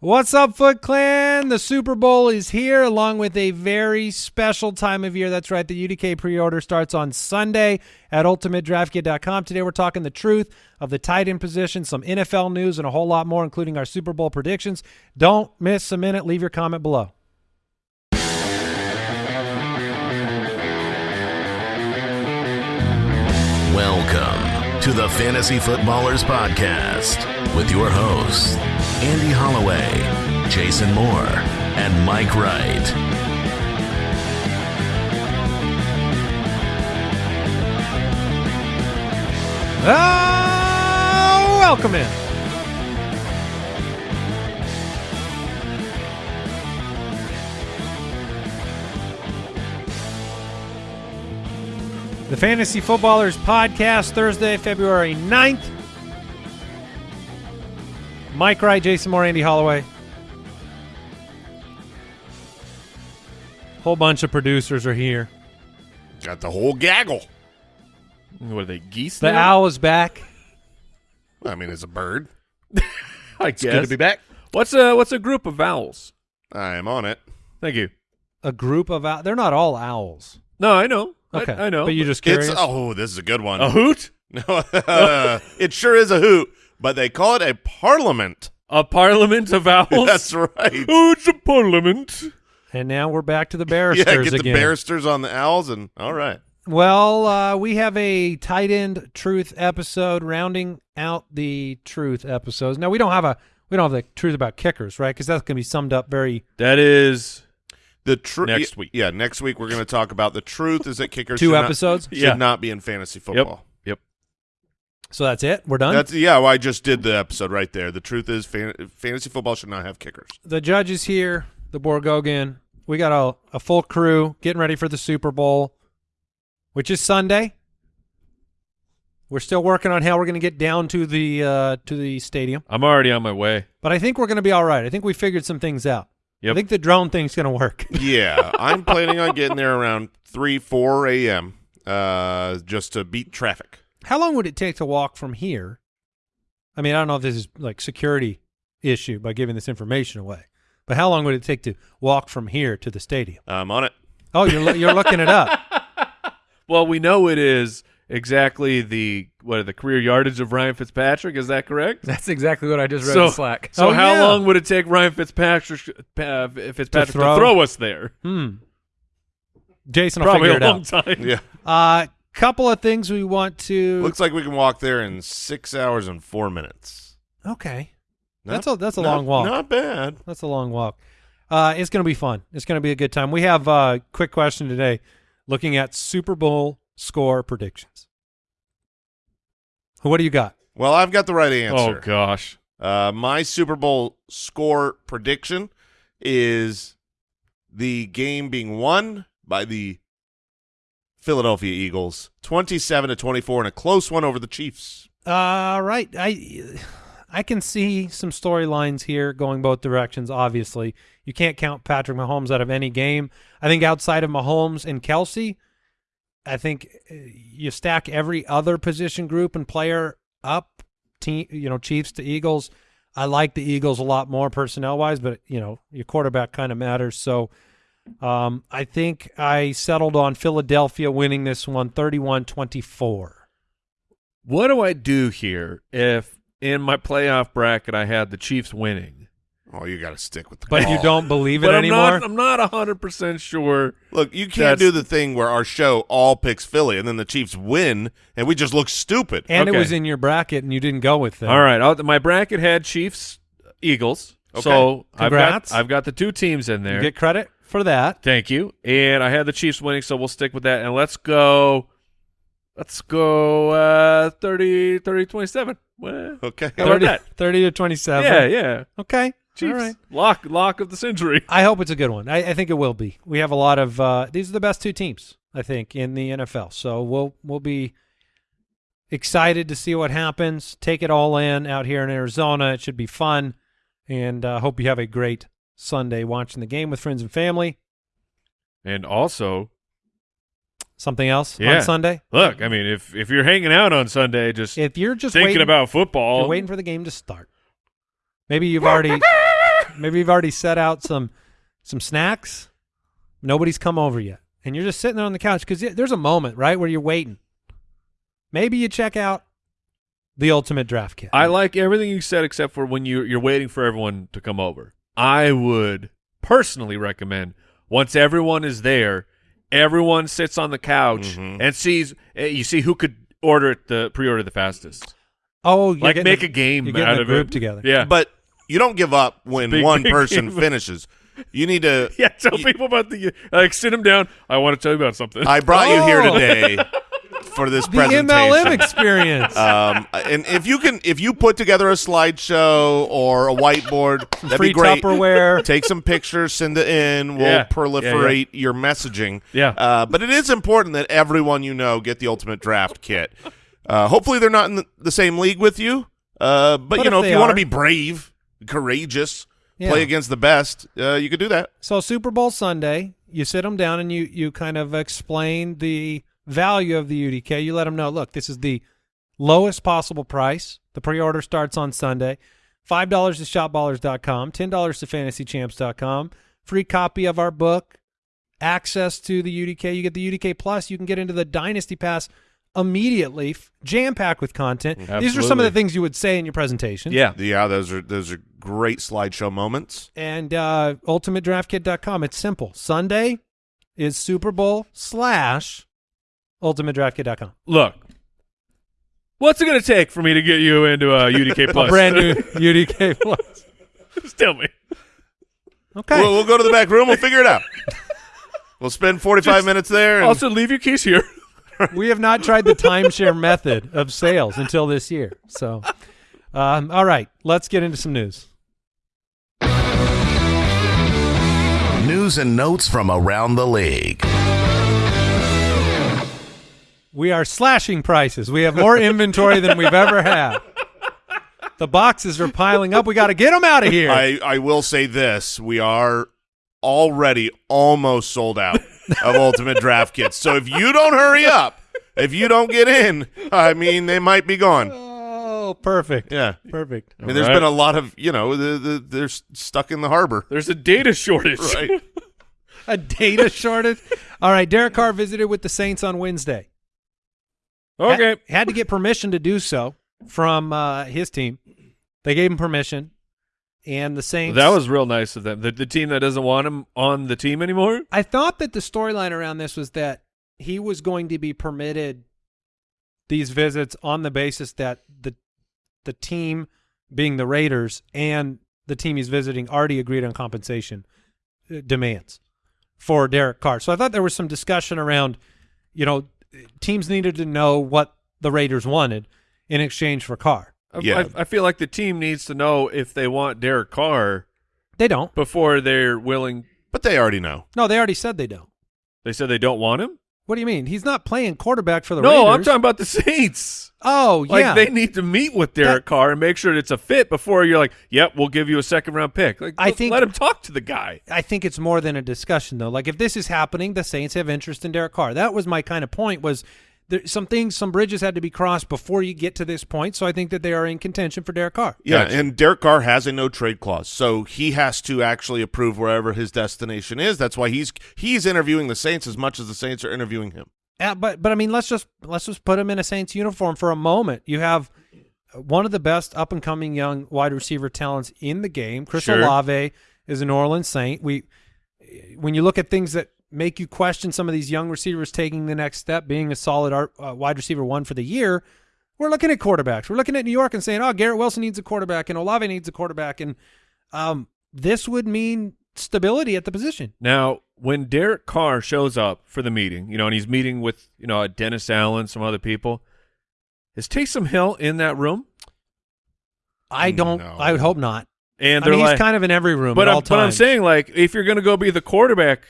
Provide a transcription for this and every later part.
What's up, Foot Clan? The Super Bowl is here along with a very special time of year. That's right. The UDK pre-order starts on Sunday at ultimatedraftkit.com. Today we're talking the truth of the tight end position, some NFL news, and a whole lot more, including our Super Bowl predictions. Don't miss a minute. Leave your comment below. Welcome to the Fantasy Footballers Podcast with your hosts, Andy Holloway, Jason Moore, and Mike Wright. Ah, welcome in. The Fantasy Footballers Podcast, Thursday, February 9th. Mike Wright, Jason Moore, Andy Holloway. Whole bunch of producers are here. Got the whole gaggle. What are they geese? The now? owl is back. I mean, it's a bird. I It's guess. good to be back. What's a what's a group of owls? I am on it. Thank you. A group of owls. They're not all owls. No, I know. Okay. I, know. But you just curious. It's oh, this is a good one. a hoot, No, it sure is a hoot, but they call it a parliament. a parliament of owls. That's right. Oh, it's a parliament. and now we're back to the barristers yeah, get the again. barristers on the owls, and all right. Well, uh, we have a tight end truth episode rounding out the truth episodes. Now we don't have a we don't have the truth about kickers, right? Because that's going to be summed up very That is The truth Next week. Yeah, next week we're going to talk about the truth is that kickers two should episodes. Not, should Yeah. not be in fantasy football. Yep. So that's it. We're done. That's yeah. Well, I just did the episode right there. The truth is fan, fantasy football should not have kickers. the judge is here. The Borgogan. We got a, a full crew getting ready for the Super Bowl, which is Sunday. We're still working on how we're going to get down to the uh, to the stadium, I'm already on my way. but I think we're going to be all right. I think we figured some things out. Yep. I think the drone thing's going to work. Yeah, I'm planning on getting there around three, four a.m. Uh, just to beat traffic. How long would it take to walk from here? I mean, I don't know if this is like security issue by giving this information away, but how long would it take to walk from here to the stadium? I'm on it. Oh, you're you're looking it up. Well, we know it is exactly the what the career yardage of Ryan Fitzpatrick. Is that correct? That's exactly what I just read So- in Slack. So Oh, how yeah. long would it take Ryan Fitzpatrick uh, Fitzpatrick to throw? throw, us there? Hmm. Jason will Probably figure a it long out. time. Yeah, Uh, couple of things we want to. looks like we can walk there in six hours and four minutes. okay. Not- That's a that's a not- long walk. Not bad. That's a long walk. Uh, it's going to be fun. It's going to be a good time. We have a uh, quick question today, looking at Super Bowl score predictions. What do you got? Well, I've got the right answer. Oh gosh. Uh, my Super Bowl score prediction is the game being won by the Philadelphia Eagles, twenty-seven to twenty-four, and a close one over the Chiefs. Uh, right. I I can see some storylines here going both directions. Obviously, you can't count Patrick Mahomes out of any game. I think outside of Mahomes and Kelce, I think uh, you stack every other position group and player up. Team, you know, Chiefs to Eagles. I like the Eagles a lot more personnel wise, but you know, your quarterback kind of matters. So. Um, I think I settled on Philadelphia winning this one 31-24. What do I do here if in my playoff bracket I had the Chiefs winning? Oh, you got to stick with the. But you don't believe it But I'm anymore? not I'm not hundred percent sure. look. You can't do the thing where our show all picks Philly, and then the Chiefs win, and we just look stupid. And it was in your bracket, and you didn't go with them. All right, I'll, my bracket had Chiefs Eagles. Okay. So I've Congrats. got I've got the two teams in there. You get credit for that. Thank you. And I had the Chiefs winning, so we'll stick with that. And let's go. Let's go uh 30, 30 27. Well, Okay. How 30, 30 to 27. yeah, yeah. Okay. Chiefs. All right. Lock lock of the century. I hope it's a good one. I, I think it will be. We have a lot of uh, these are the best two teams, I think, in the NFL. So we'll we'll be excited to see what happens. Take it all in out here in Arizona. It should be fun, and uh, hope you have a great Sunday watching the game with friends and family. And also, Something else Yeah. on Sunday? look, I mean, if if you're hanging out on Sunday, just If you're just thinking waiting, about football, you're waiting for the game to start. Maybe you've already maybe you've already set out some some snacks. Nobody's come over yet, and you're just sitting there on the couch because there's a moment right where you're waiting. Maybe you check out the Ultimate Draft Kit. I like everything you said except for when you you're waiting for everyone to come over. I would personally recommend once everyone is there, everyone sits on the couch Mhm. and sees eh, you see who could order it the pre-order the fastest. oh, you're like make a, a game you're out a of group it. together. Yeah. But you don't give up when Big, one big person game. finishes. You need to. yeah, tell you- people about the like sit them down. I want to tell you about something. I brought you here Oh. today for this the presentation. MLM experience. Um, and if you can, if you put together a slideshow or a whiteboard, that'd Free be great. Tupperware. Take some pictures, send it in. We'll Yeah. Yeah, yeah. proliferate your messaging. Yeah. Uh, but it is important that everyone you know get the ultimate draft kit. Uh, hopefully, they're not in the, same league with you. Uh, but, But you know, if they you want to be brave, courageous, Yeah. play against the best, uh, you could do that. So Super Bowl Sunday, you sit them down and you you kind of explain the value of the UDK. You let them know, look, this is the lowest possible price. The pre-order starts on Sunday. Five dollars to shopballers.com, ten dollars to fantasychamps.com. Free copy of our book, access to the UDK. You get the UDK Plus. You can get into the Dynasty Pass immediately, jam packed with content. These are some of the things you would say in your presentation. yeah. Yeah, those are those are great slideshow moments. and uh, ultimatedraftkit.com. It's simple. Sunday is Super Bowl slash ultimatedraftkit.com. Look. What's it going to take for me to get you into a UDK Plus? A brand new UDK Plus. Just tell me. Okay. We'll, we'll go to the back room. We'll figure it out. We'll spend 45 Just- minutes there. And Also, leave your keys here. we have not tried the timeshare method of sales until this year. So, um, all right, let's get into some news. News and notes from around the league. We are slashing prices. We have more inventory than we've ever had. The boxes are piling up. We got to get them out of here. I, I will say this: we are already almost sold out of Ultimate Draft kits. So if you don't hurry up, if you don't get in, I mean, they might be gone. oh, perfect. Yeah. Perfect. I mean, there's All right. been a lot of you know, the, the, they're stuck in the harbor. There's a data shortage. Right. A data shortage. All right, Derek Carr visited with the Saints on Wednesday. Okay. Had, had to get permission to do so from uh, his team. They gave him permission, and the Saints. That was real nice of them. The, the team that doesn't want him on the team anymore. I thought that the storyline around this was that he was going to be permitted these visits on the basis that the the team, being the Raiders, and the team he's visiting already agreed on compensation uh, demands for Derek Carr. So I thought there was some discussion around, you know, teams needed to know what the Raiders wanted in exchange for Carr. Yeah. I, I feel like the team needs to know if they want Derek Carr They don't. before they're willing. But they already know. No, they already said they don't. They said they don't want him. What do you mean? He's not playing quarterback for the no, I'm talking about the Saints. Oh, Like yeah. they need to meet with Derek Carr and make sure it's a fit before you're like, "Yep, we'll give you a second round pick." Like, I think- let him talk to the guy. I think it's more than a discussion though. Like if this is happening, the Saints have interest in Derek Carr. That was my kind of point was there some things some bridges had to be crossed before you get to this point. So I think that they are in contention for Derek Carr. Yeah, Gotcha. and Derek Carr has a no trade clause, so he has to actually approve wherever his destination is. That's why he's he's interviewing the Saints as much as the Saints are interviewing him. Uh, but but I mean let's just let's just put him in a Saints uniform for a moment. You have one of the best up and coming young wide receiver talents in the game. Chris Sure. Olave is a New Orleans Saint. We when you look at things that make you question some of these young receivers taking the next step, being a solid art, uh, wide receiver one for the year, we're looking at quarterbacks. We're looking at New York and saying, "Oh, Garrett Wilson needs a quarterback, and Olave needs a quarterback," and um, this would mean stability at the position. Now, when Derek Carr shows up for the meeting, you know, and he's meeting with you know Dennis Allen, some other people, is Taysom Hill in that room? I don't. No. I would hope not. And I they're mean, like, he's kind of in every room but I'm, but I'm saying like, if you're going to go be the quarterback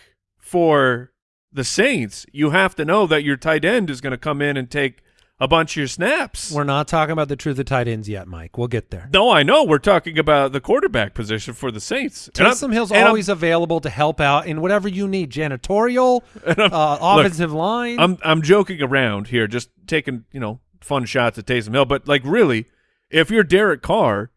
for the Saints, you have to know that your tight end is going to come in and take a bunch of your snaps. We're not talking about the truth of tight ends yet, Mike. We'll get there. no, I know we're talking about the quarterback position for the Saints. Taysom Hill's and I'm- always available to help out in whatever you need, janitorial, uh, offensive line. I'm I'm joking around here, just taking you know fun shots at Taysom Hill, but like really, if you're Derek Carr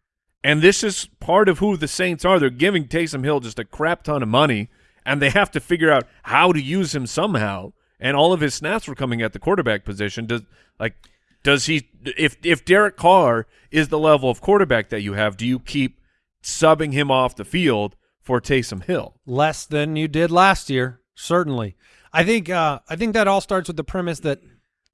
And this is part of who the Saints are. They're giving Taysom Hill just a crap ton of money, and they have to figure out how to use him somehow. And all of his snaps were coming at the quarterback position. Does like does he if if Derek Carr is the level of quarterback that you have, do you keep subbing him off the field for Taysom Hill? less than you did last year. Certainly, I think. Uh, I think that all starts with the premise that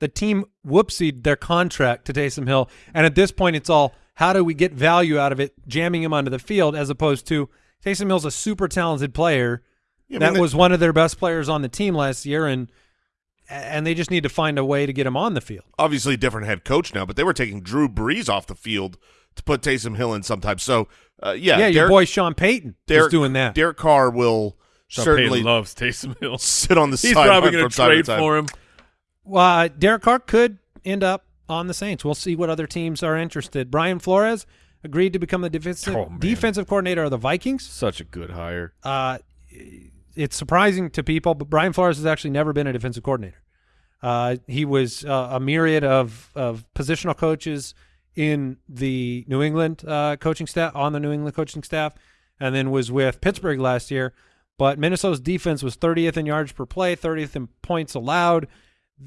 the team whoopsied their contract to Taysom Hill, and at this point, it's all how do we get value out of it, jamming him onto the field, as opposed to Taysom Hill's a super talented player. Yeah, I that mean, was one of their best players on the team last year, and and they just need to find a way to get him on the field. obviously different head coach now, but they were taking Drew Brees off the field to put Taysom Hill in sometimes. So, uh, yeah, Yeah, your boy Sean Payton Derek, is doing that. Derek Carr will Sean certainly Payton loves Taysom Hill. sit on the He's sideline probably going to trade time. for him. Well, uh, Derek Carr could end up on the Saints. We'll see what other teams are interested. Brian Flores agreed to become the defensive Oh, defensive coordinator of the Vikings. Such a good hire. Uh, it's surprising to people, but Brian Flores has actually never been a defensive coordinator. Uh, he was uh, a myriad of, of positional coaches in the New England uh, coaching staff, on the New England coaching staff, and then was with Pittsburgh last year. But Minnesota's defense was 30th in yards per play, 30th in points allowed.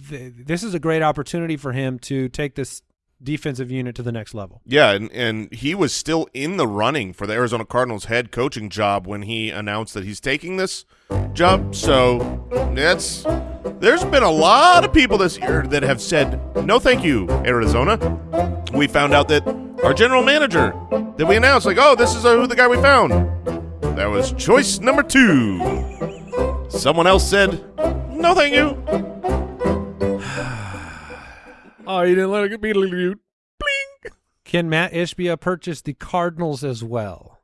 Th- This is a great opportunity for him to take this defensive unit to the next level. Yeah, and, and he was still in the running for the Arizona Cardinals head coaching job when he announced that he's taking this job. So that's there's been a lot of people this year that have said no, thank you, Arizona. We found out that our general manager that we announced, like, oh, this is uh, who the guy we found. That was choice number two. Someone else said, no, thank you. Oh, you didn't let it be Bling. Can Matt Ishbia purchase the Cardinals as well?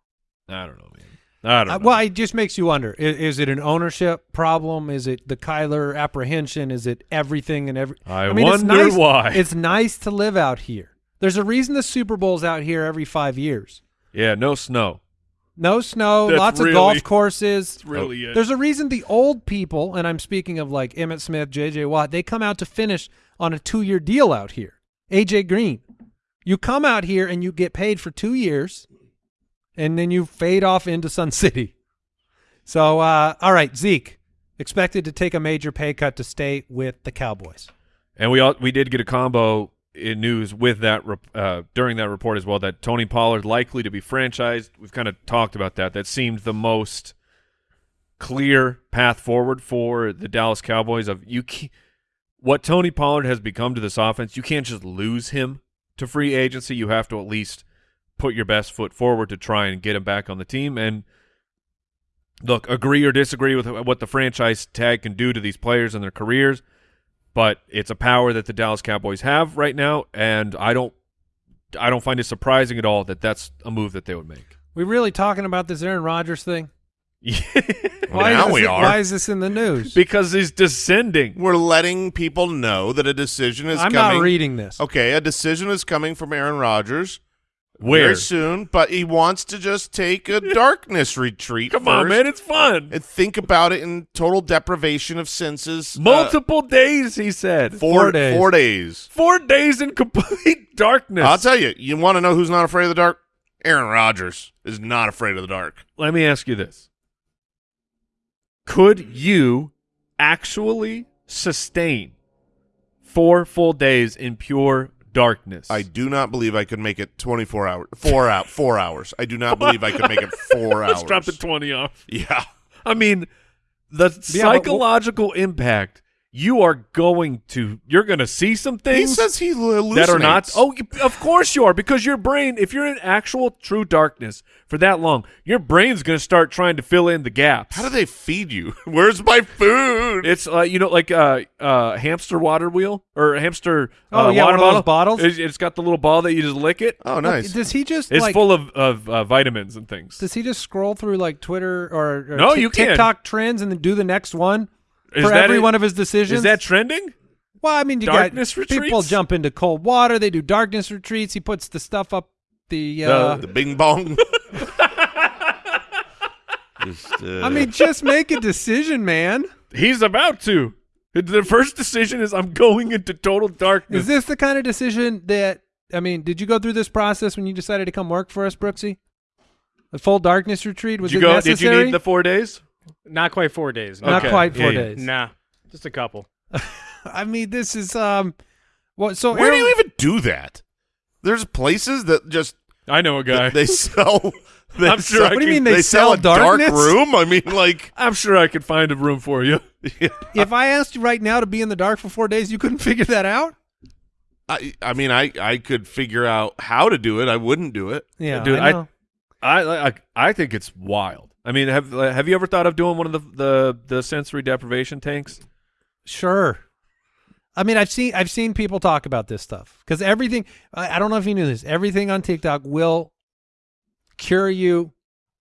I don't know, man. I don't Uh, know. well, it just makes you wonder: is, is it an ownership problem? Is it the Kyler apprehension? Is it everything and every? I mean, it's wonder nice, why. It's nice to live out here. There's a reason the Super Bowl's out here every five years. yeah, no snow. No snow, That's lots really- of golf courses. That's really it. There's a reason the old people, and I'm speaking of like Emmitt Smith, J.J. Watt, they come out to finish on a two year deal out here. A.J. Green. You come out here and you get paid for two years, and then you fade off into Sun City. So, uh, all right, Zeke, expected to take a major pay cut to stay with the Cowboys. And we all, we did get a combo in news with that uh, during that report as well that Tony Pollard likely to be franchised. We've kind of talked about that. That seemed the most clear path forward for the Dallas Cowboys. Of you, what Tony Pollard has become to this offense, you can't just lose him to free agency. You have to at least put your best foot forward to try and get him back on the team. And look, agree or disagree with what the franchise tag can do to these players and their careers but it's a power that the Dallas Cowboys have right now, and I don't, I don't find it surprising at all that that's a move that they would make. We really talking about this Aaron Rodgers thing? Well, Why now is this, we are. Why is this in the news? because he's descending. We're letting people know that a decision is I'm coming. not reading this. Okay, a decision is coming from Aaron Rodgers Where? very soon, but he wants to just take a darkness retreat. Come on, man, it's fun. and think about it in total deprivation of senses. uh, Multiple days, he said. four, Four days. Four days. Four days in complete darkness. I'll tell you. You want to know who's not afraid of the dark? Aaron Rodgers is not afraid of the dark. Let me ask you this: Could you actually sustain four full days in pure darkness? I do not believe I could make it 24 hours. Four out. Four hours. I do not believe I could make it four hours. Let's drop the twenty off. Yeah. I mean, the Yeah, but psychological impact you are going to you're going to see some He things says he hallucinates. that are not oh of course you are because your brain if you're in actual true darkness for that long your brain's going to start trying to fill in the gaps How do they feed you? Where's my food? it's like you know like uh uh hamster water wheel or hamster Oh, uh, yeah, water one of those bottle. bottles? It's- it's got the little ball that you just lick it oh, nice. Does he just it's like? full of of uh, vitamins and things does he just scroll through like Twitter or, or No, Tik- you can. TikTok trends and then do the next one Is for that every it? one of his decisions? is that trending well? I mean, you Darkness got people jump into cold water. They do darkness retreats. He puts the stuff up the. Uh, the Bing Bong. Just, uh, I mean, just make a decision, man. he's about to the first decision is i'm going into total darkness Is this the kind of decision that I mean, did you go through this process when you decided to come work for us, Brooksy? A full darkness retreat was Did you it go? necessary? Did you need the four days? Not quite four days. No. Not Okay. quite four Yeah, yeah. days. Nah, just a couple. I mean, this is um, what? So Where do you even do that? There's places that just I know a guy. they sell. They I'm sure sell, I What do you mean they sell sell a dark room? I mean, like I'm sure I could find a room for you. if I asked you right now to be in the dark for four days, you couldn't figure that out? I, I mean, I I could figure out how to do it. I wouldn't do it. Yeah, Dude, I I- I, I I think it's wild. I mean, have have you ever thought of doing one of the the, the sensory deprivation tanks? Sure. I mean, I've seen I've seen people talk about this stuff because everything. I, I don't know if you knew this. Everything on TikTok will cure you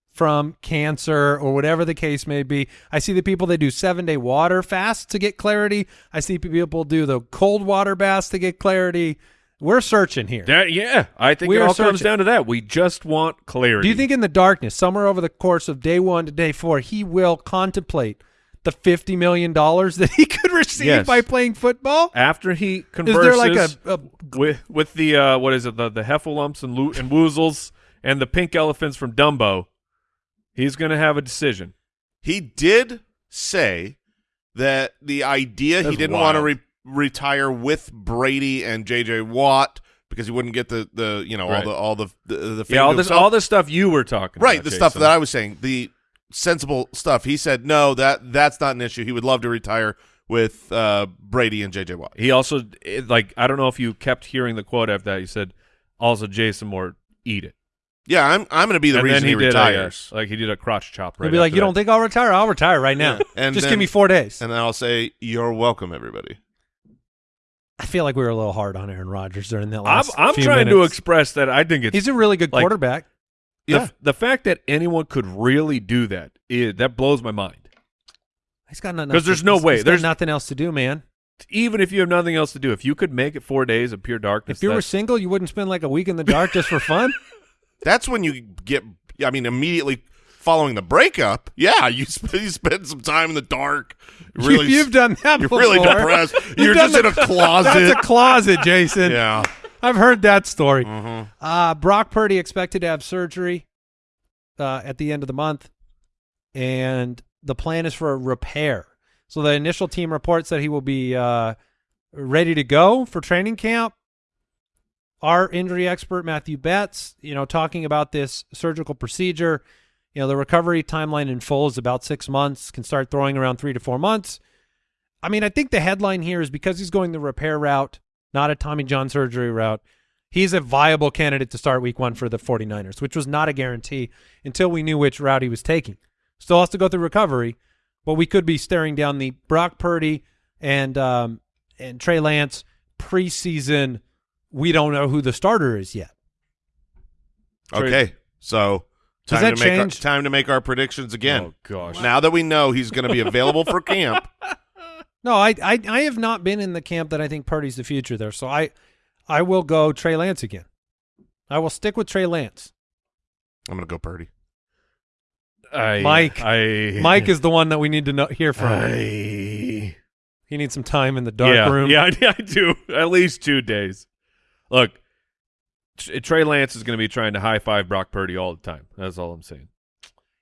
from cancer or whatever the case may be. I see the people that do seven day water fasts to get clarity. I see people do the cold water baths to get clarity. We're searching here. That yeah, I think We it are all comes down to that. We just want clarity. Do you think in the darkness, somewhere over the course of day one to day four, he will contemplate the fifty million dollars that he could receive Yes. by playing football? after he Is converses there like a, a with with the uh, what is it the the heffalumps and lo- and woozles and the pink elephants from Dumbo, he's going to have a decision. He did say that the idea he didn't want to re- retire with Brady and JJ Watt because he wouldn't get the the you know Right. all the all the the, the Yeah, all this himself. all this stuff you were talking right about, the stuff that I was saying the sensible stuff. He said no that that's not an issue. He would love to retire with uh, Brady and JJ Watt. He also like I don't know if you kept hearing the quote after that. He said, "Also, Jason Moore, eat it." Yeah, I'm I'm going to be the and reason then he, he, did a, uh, retires. like he did a crotch chop. Right He'll be like, "You that. don't think I'll retire? I'll retire right now. Yeah. And Just then- give me four days." and then I'll say you're welcome, everybody. I feel like we were a little hard on Aaron Rodgers during that I'm, last. I'm few trying to express that I think it's He's a really good like- quarterback. the, Yeah. the fact that anyone could really do that is, that blows my mind. He's got nothing 'Cause else there's to- no he's- way. he's got There's- nothing else to do, man. Even if you have nothing else to do, if you could make it four days of pure darkness, If you were single, you wouldn't spend like a week in the dark just for fun. That's when you get. I mean, immediately following the breakup, yeah, you sp- you spend some time in the dark. Really, you, have done that. You're before. really depressed. You're just in a closet. That's a closet, Jason. yeah. I've heard that story. Mhm. Uh, Brock Purdy expected to have surgery uh, at the end of the month, and the plan is for a repair. So the initial team reports that he will be uh, ready to go for training camp. Our injury expert Matthew Betts, you know, talking about this surgical procedure. You know, the recovery timeline in full is about six months. Can start throwing around three to four months. I mean, I think the headline here is because he's going the repair route, not a Tommy John surgery route. He's a viable candidate to start week one for the 49ers, which was not a guarantee until we knew which route he was taking. Still has to go through recovery, but we could be staring down the Brock Purdy and um, and Trey Lance preseason. We don't know who the starter is yet. Okay, so Does time that to make our, change? time to make our predictions again. Oh gosh, Now that we know he's going to be available for camp, No, I, I I have not been in the camp that I think Purdy's the future there. So I I will go Trey Lance again. I will stick with Trey Lance. I'm going to go Purdy. I, Mike. I, Mike is the one that we need to know, hear from. I, he needs some time in the dark yeah, room. Yeah, I, I do. At least two days. Look, Tr- Trey Lance is going to be trying to high five Brock Purdy all the time. That's all I'm saying.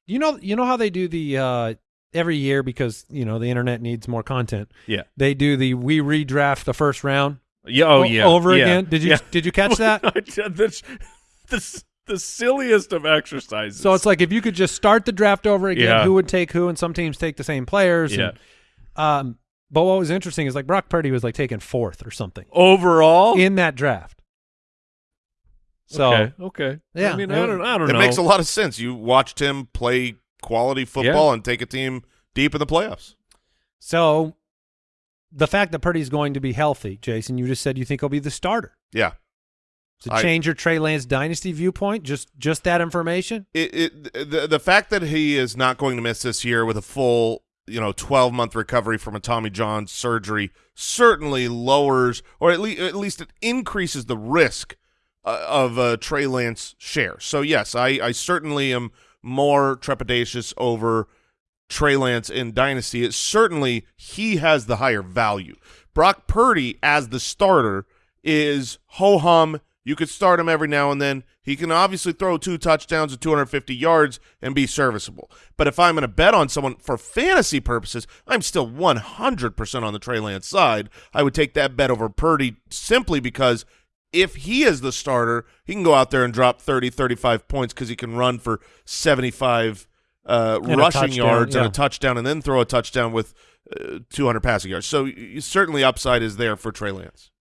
You know, you know how they do the uh, every year because you know the internet needs more content. Yeah. They do the we redraft the first round. Yeah. Oh yeah. over yeah, again. Did you yeah. did you catch that? That's the, the silliest of exercises. so it's like if you could just start the draft over again, Yeah. who would take who? And some teams take the same players. yeah. And, um, but what was interesting is like Brock Purdy was like taken fourth or something Overall. in that draft. So okay. Okay. Yeah, I mean, it- I don't. I don't It know. makes a lot of sense. You watched him play quality football and take a team deep in the playoffs. so the fact that Purdy's going to be healthy, Jason, you just said you think he'll be the starter. Yeah. To I- change your Trey Lance dynasty viewpoint, just just that information. It, it the the fact that he is not going to miss this year with a full you know 12 month recovery from a Tommy John surgery certainly lowers or at least at least it increases the risk uh, of uh, Trey Lance share. So yes, I I certainly am more trepidatious over Trey Lance in dynasty. It certainly he has the higher value. Brock Purdy as the starter is ho hum. You could start him every now and then. He can obviously throw two touchdowns and 250 yards and be serviceable. But if I'm going to bet on someone for fantasy purposes, I'm still 100% on the Trey Lance side. I would take that bet over Purdy simply because if he is the starter, he can go out there and drop 30, 35 points because he can run for 75 uh, rushing yards and a touchdown and then throw a touchdown with uh, 200 passing yards. So certainly upside is there for Trey Lance.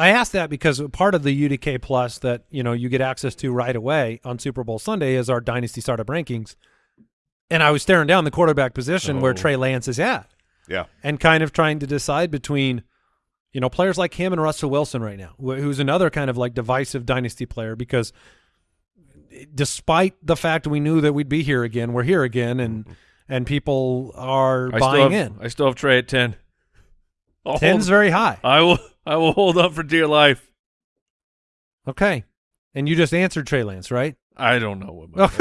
I asked that because part of the UDK Plus that you know you get access to right away on Super Bowl Sunday is our Dynasty Startup rankings, and I was staring down the quarterback position where Oh. Trey Lance is at, Yeah. and kind of trying to decide between, you know, players like him and Russell Wilson right now, who's another kind of like divisive Dynasty player because despite the fact we knew that we'd be here again, we're here again, and and people are I buying have, in. I still have Trey at ten. I'll Ten's hold- very high. I will. I will hold up for dear life. Okay, and you just answered Trey Lance, right? I don't know what my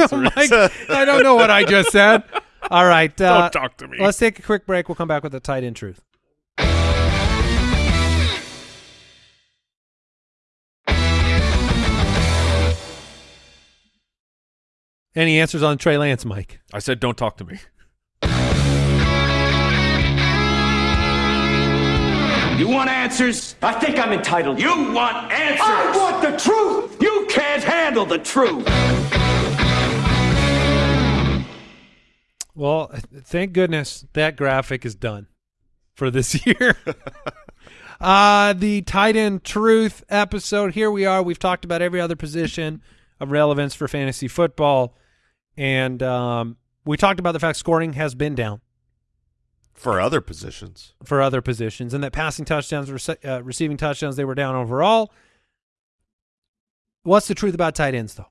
Oh. I don't know what I just said. All right. Uh, Don't talk to me. let's take a quick break. We'll come back with the tight end truth. Any answers on Trey Lance, Mike? I said, don't talk to me. You want answers? I think I'm entitled. You want answers? I want the truth. You can't handle the truth. Well, thank goodness that graphic is done for this year. uh, the tight end truth episode. Here we are. We've talked about every other position of relevance for fantasy football. And um, we talked about the fact scoring has been down For other positions. for other positions and that passing touchdowns, rece- uh, receiving touchdowns, they were down overall. What's the truth about tight ends, though?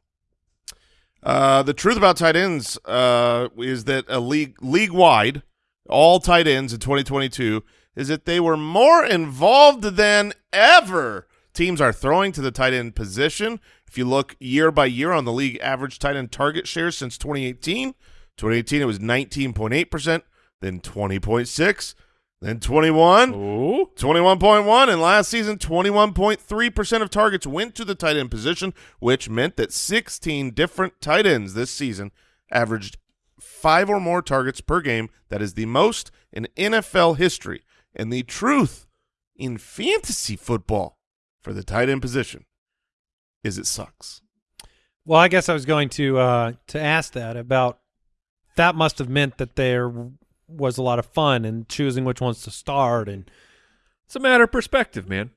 Uh, the truth about tight ends uh, is that a league league wide, all tight ends in 2022 is that they were more involved than ever. Teams are throwing to the tight end position. If you look year by year on the league average tight end target share since 2018, 2018 it was 19.8%, then 20.6, then 21, 21.1 and last season 21.3% of targets went to the tight end position which meant that 16 different tight ends this season averaged 5 or more targets per game. That is the most in NFL history and the truth in fantasy football for the tight end position is it sucks Well, I guess I was going to uh, to ask that about that must have meant that there was a lot of fun in choosing which ones to start and It's a matter of perspective, man.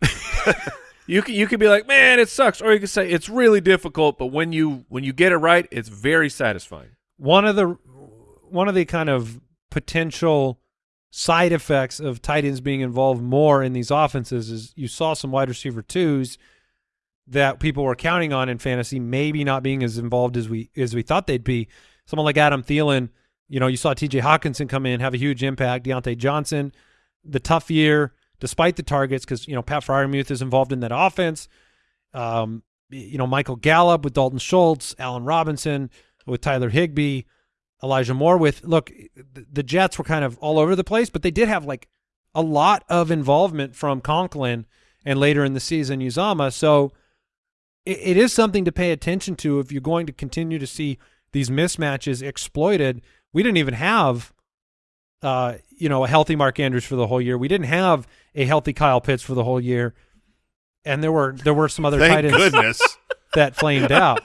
you can you can be like, man, it sucks, or you can say it's really difficult, but when you when you get it right, it's very satisfying. one of the one of the kind of potential side effects of tight ends being involved more in these offenses is you saw some wide receiver twos that people were counting on in fantasy maybe not being as involved as we as we thought they'd be. Someone like Adam Thielen, you know, you saw T.J. Hockenson come in, have a huge impact. Diontae Johnson, the tough year despite the targets, because you know Pat Freiermuth is involved in that offense. Um, you know Michael Gallup with Dalton Schultz, Allen Robinson with Tyler Higbee, Elijah Moore with look. th- The Jets were kind of all over the place, but they did have like a lot of involvement from Conklin and later in the season Uzomah. So it, it is something to pay attention to if you're going to continue to see these mismatches exploited. We didn't even have, uh, you know, a healthy Mark Andrews for the whole year. We didn't have a healthy Kyle Pitts for the whole year, and there were there were some other tight ends goodness that flamed out.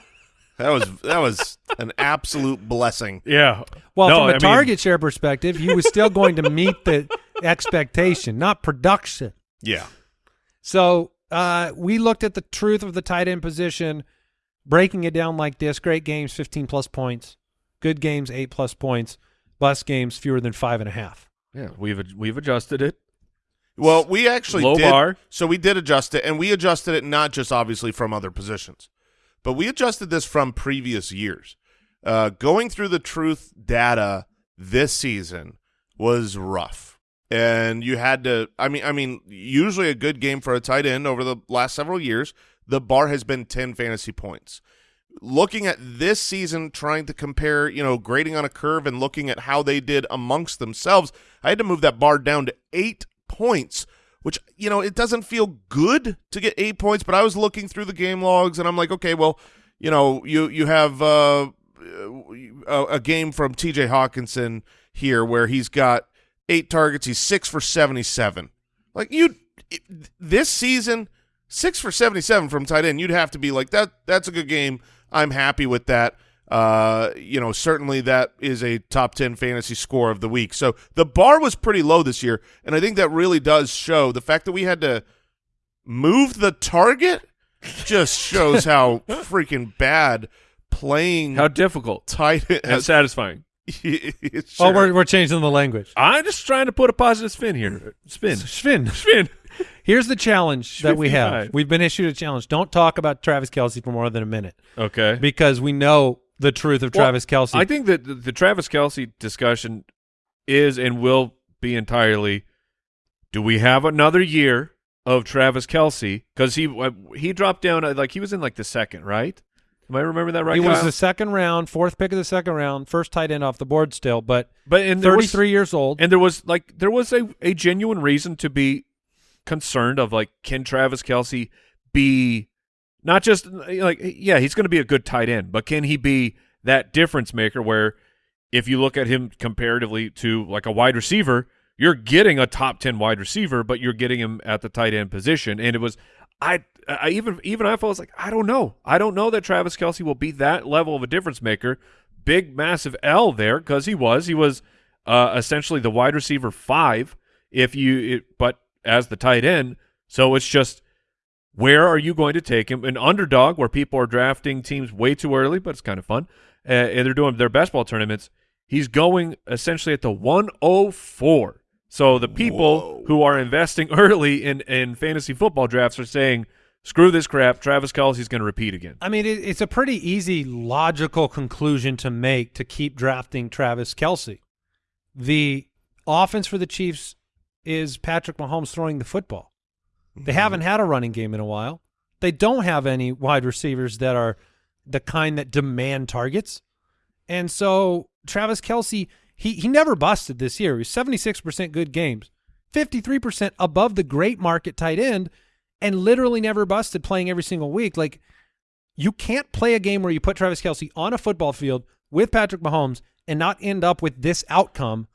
that was that was an absolute blessing Yeah. Well, No, from a I mean- target share perspective, he was still going to meet the expectation, not production. yeah So uh, we looked at the truth of the tight end position, breaking it down like this: great games, fifteen plus points; good games, eight plus points; bust games, fewer than five and a half. Yeah, we've we've adjusted it. Well, we actually Low did. bar. So we did adjust it, and we adjusted it not just obviously from other positions, but we adjusted this from previous years. Uh, going through the truth data this season was rough, and you had to. I mean, I mean, usually a good game for a tight end over the last several years, the bar has been ten fantasy points. Looking at this season, trying to compare, you know, grading on a curve and looking at how they did amongst themselves, I had to move that bar down to eight points which you know it doesn't feel good to get eight points. But I was looking through the game logs, and I'm like, okay, well, you know, you you have uh, a, a game from T.J. Hockenson here where he's got eight targets, he's six for seventy-seven. Like you, this season, six for seventy-seven from tight end, you'd have to be like that. That's a good game. I'm happy with that. Uh, you know, certainly that is a top 10 fantasy score of the week. So the bar was pretty low this year, and I think that really does show the fact that we had to move the target just shows how freaking bad playing How difficult tight and satisfying. It's Oh, we're we're changing the language. I'm just trying to put a positive spin here. Spin. Spin. Spin. Here's the challenge that we have. We've been issued a challenge. Don't talk about Travis Kelce for more than a minute Okay. because we know the truth of Well, Travis Kelce. I think that the, the Travis Kelce discussion is and will be entirely do we have another year of Travis Kelce? Because he uh, he dropped down, uh, like he was in like the second, right? Am I remember that right? he was the second round, fourth pick of the second round, first tight end off the board still, but but and 33 years old. and there was like there was a, a genuine reason to be concerned of like can Travis Kelce be not just like yeah he's going to be a good tight end but can he be that difference maker where if you look at him comparatively to like a wide receiver you're getting a top 10 wide receiver but you're getting him at the tight end position and it was I I even even I was like I don't know. I don't know that Travis Kelce will be that level of a difference maker. Big massive L there because he was. He was uh, essentially the wide receiver five if you it, but as the tight end. So it's just where are you going to take him? An underdog where people are drafting teams way too early but it's kind of fun uh, and they're doing their best ball tournaments. He's going essentially at the 104 so the people Whoa. who are investing early in in fantasy football drafts are saying screw this crap Travis Kelce's going to repeat again I mean, it, it's a pretty easy, logical conclusion to make to keep drafting Travis Kelce. The offense for the Chiefs is Patrick Mahomes throwing the football. They mm-hmm. haven't had a running game in a while. They don't have any wide receivers that are the kind that demand targets. And so Travis Kelce, he, he never busted this year. He was 76% good games, 53% above the great market tight end, and literally never busted playing every single week. Like, you can't play a game where you put Travis Kelce on a football field with Patrick Mahomes and not end up with this outcome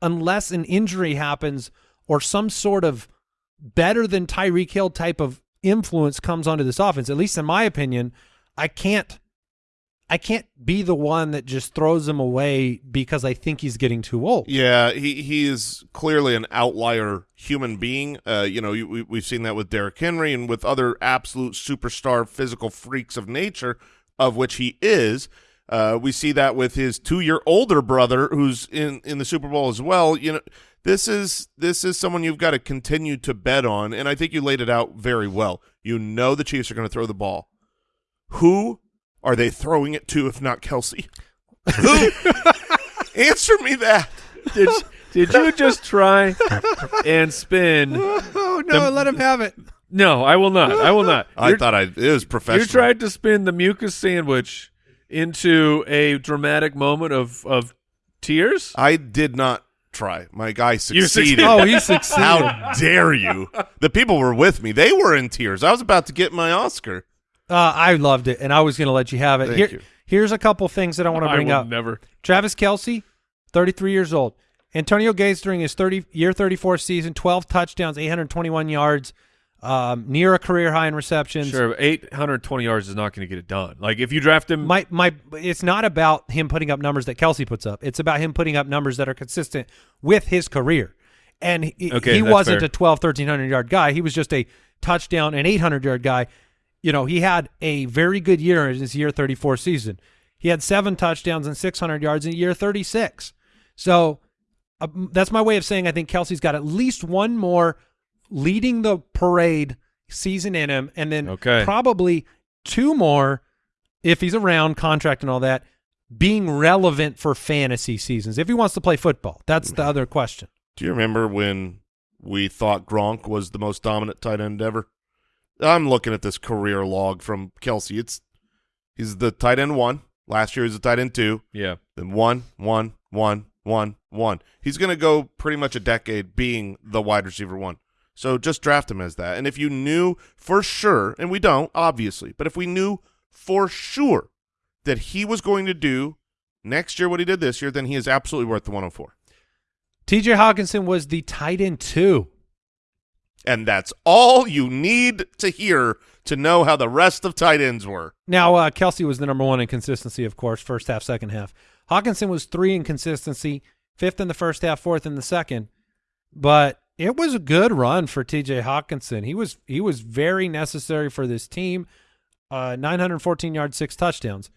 unless an injury happens or some sort of better than Tyreek Hill type of influence comes onto this offense. At least in my opinion, I can't I can't be the one that just throws him away because I think he's getting too old. Yeah, he he is clearly an outlier human being. Uh, you know, we, we've seen that with Derrick Henry and with other absolute superstar physical freaks of nature, of which he is. Uh, we see that with his two-year older brother, who's in in the Super Bowl as well. You know, this is this is someone you've got to continue to bet on, and I think you laid it out very well. You know the Chiefs are going to throw the ball. Who are they throwing it to if not Kelce? Who? Answer me that. did, did you just try and spin Oh no, let him have it. no I will not I will not I You're- thought I it was professional. You tried to spin the mucus sandwich into a dramatic moment of of tears. I did not try. My guy succeeded. succeeded. Oh, he succeeded. How dare you? The people were with me. They were in tears. I was about to get my Oscar. Uh, I loved it, and I was going to let you have it. Thank Here, you. Here's a couple things that I want to bring up. never. Travis Kelce, 33 years old. Antonio Gates during his 30 year 34 season, 12 touchdowns, 821 yards, um, near a career high in receptions. Sure, 820 yards is not going to get it done. Like if you draft him, My my, it's not about him putting up numbers that Kelce puts up. It's about him putting up numbers that are consistent with his career. And he, Okay, he wasn't fair. a 12, 1300 yard guy. He was just a touchdown and 800 yard guy. You know, he had a very good year in his year 34 season. He had seven touchdowns and 600 yards in year 36. So uh, that's my way of saying I think Kelce's got at least one more leading the parade season in him, and then Okay. probably two more if he's around, contract and all that, being relevant for fantasy seasons. If he wants to play football, that's the other question. Do you remember when we thought Gronk was the most dominant tight end ever? I'm looking at this career log from Kelce. It's he's the tight end one. Last year he was the tight end two. yeah, Then one, one, one, one, one. He's going to go pretty much a decade being the wide receiver one. So just draft him as that. And if you knew for sure, and we don't, obviously, but if we knew for sure that he was going to do next year what he did this year, then he is absolutely worth the 104. TJ Hockenson was the tight end two. And that's all you need to hear to know how the rest of tight ends were. Now, uh, Kelce was the number one in consistency, of course, first half, second half. Hockenson was three in consistency, fifth in the first half, fourth in the second. But it was a good run for TJ Hockenson. He was he was very necessary for this team. Uh, 914 yards, six touchdowns.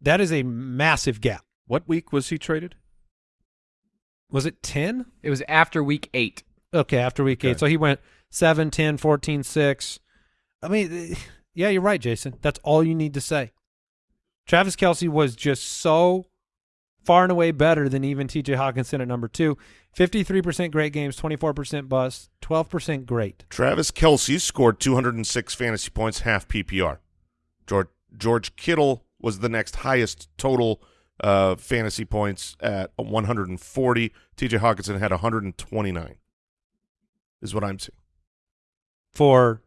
That is a massive gap. What week was he traded? Was it 10? It was after week eight. Okay, after week Okay. eight. So he went 7, 10, 14, 6. I mean, yeah, you're right, Jason. That's all you need to say. Travis Kelce was just so far and away better than even TJ Hockenson at number two. 53% great games, 24% bust, 12% great. Travis Kelce scored 206 fantasy points, half PPR. George, George Kittle was the next highest total uh, fantasy points at 140. TJ Hockenson had 129. Is what I'm seeing. For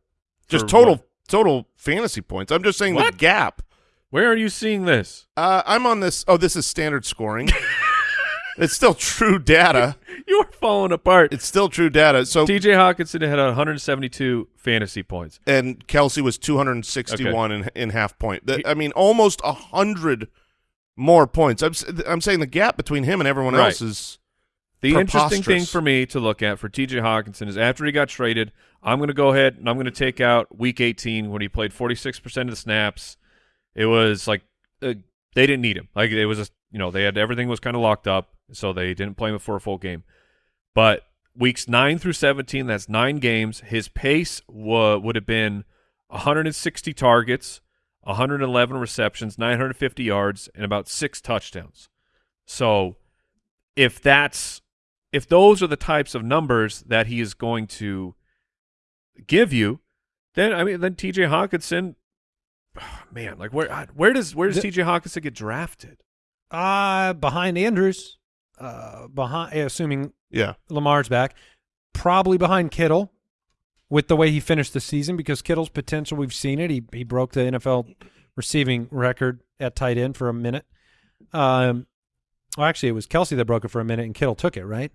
Just For total what? total fantasy points. I'm just saying the gap. Where are you seeing this? Uh, I'm on this. Oh, this is standard scoring. it's still true data. You're falling apart. It's still true data. So TJ Hockenson had 172 fantasy points. and Kelce was 261 in in half point. That- I mean, almost a hundred more points. I'm I'm saying the gap between him and everyone Right. else is The interesting thing for me to look at for TJ Hockenson is after he got traded, I'm going to go ahead and I'm going to take out Week 18 when he played 46% of the snaps. It was like uh, they didn't need him. Like it was, a, you know, they had everything was kind of locked up, so they didn't play him for a full game. But weeks nine through 17, that's nine games. His pace wa- would have been 160 targets, 111 receptions, 950 yards, and about six touchdowns. So if that's if those are the types of numbers that he is going to give you, then I mean then TJ Hockenson man, like where where does where does TJ Hockenson get drafted? uh behind Andrews, uh behind assuming yeah. Lamar's back, probably behind Kittle with the way he finished the season because Kittle's potential we've seen it. He he broke the NFL receiving record at tight end for a minute. Um well actually it was Kelce that broke it for a minute and Kittle took it, right?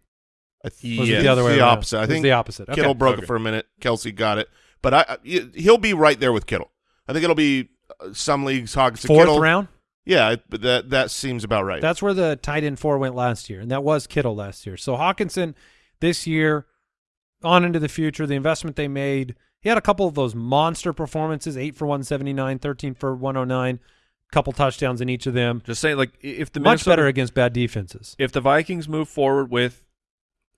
I th- Was Yeah. it the other way the around? opposite. I It was think the opposite. Okay. Kittle broke Okay. it for a minute. Kelce got it, but I, I he'll be right there with Kittle. I think it'll be uh, some leagues Hockenson Fourth Kittle. round. Yeah, but that that seems about right. That's where the tight end four went last year, and that was Kittle last year. So Hockenson this year, on into the future, the investment they made. He had a couple of those monster performances: eight for one seventy nine, 13 for one hundred nine, couple touchdowns in each of them. Just saying like if the Much better against bad defenses. if the Vikings move forward with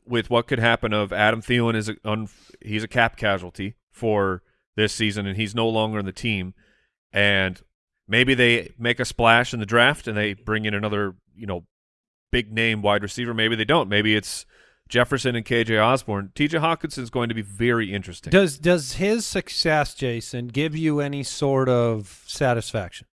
with what could happen of Adam Thielen is a, he's a cap casualty for this season and he's no longer in the team. And maybe they make a splash in the draft and they bring in another you know big name wide receiver. Maybe they don't. Maybe it's Jefferson and KJ Osborn. TJ Hockenson's going to be very interesting. Does does his success, Jason, give you any sort of satisfaction?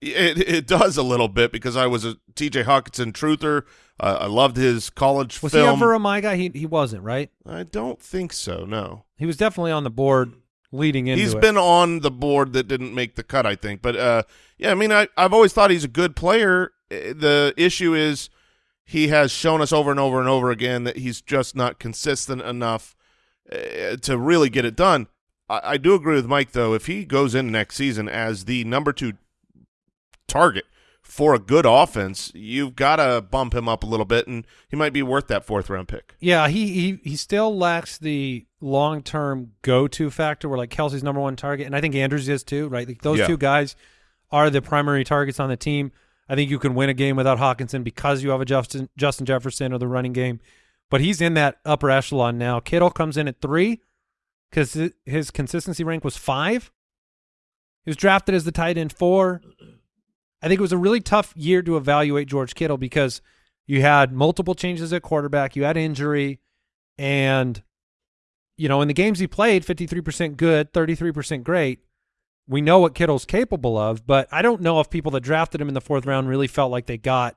It it does a little bit because I was a T.J. Hockenson truther. Uh, I loved his college Was film. he ever a my guy? He he wasn't, right? I don't think so. No, He was definitely on the board leading into he's it. been on the board that didn't make the cut. I think, but uh, yeah, I mean, I I've always thought he's a good player. The issue is he has shown us over and over and over again that he's just not consistent enough uh, to really get it done. I, I do agree with Mike though. If he goes in next season as the number two target for a good offense, you've got to bump him up a little bit, and he might be worth that fourth round pick. Yeah, he he he still lacks the long term go to factor where like Kelce's number one target, and I think Andrews is too, right? Like those Yeah. two guys are the primary targets on the team. I think you can win a game without Hockenson because you have a Justin Justin Jefferson or the running game, but he's in that upper echelon now. Kittle comes in at three because his consistency rank was five. He was drafted as the tight end four. I think it was a really tough year to evaluate George Kittle because you had multiple changes at quarterback, you had injury, and you know in the games he played, fifty three percent good, thirty three percent great. We know what Kittle's capable of, but I don't know if people that drafted him in the fourth round really felt like they got,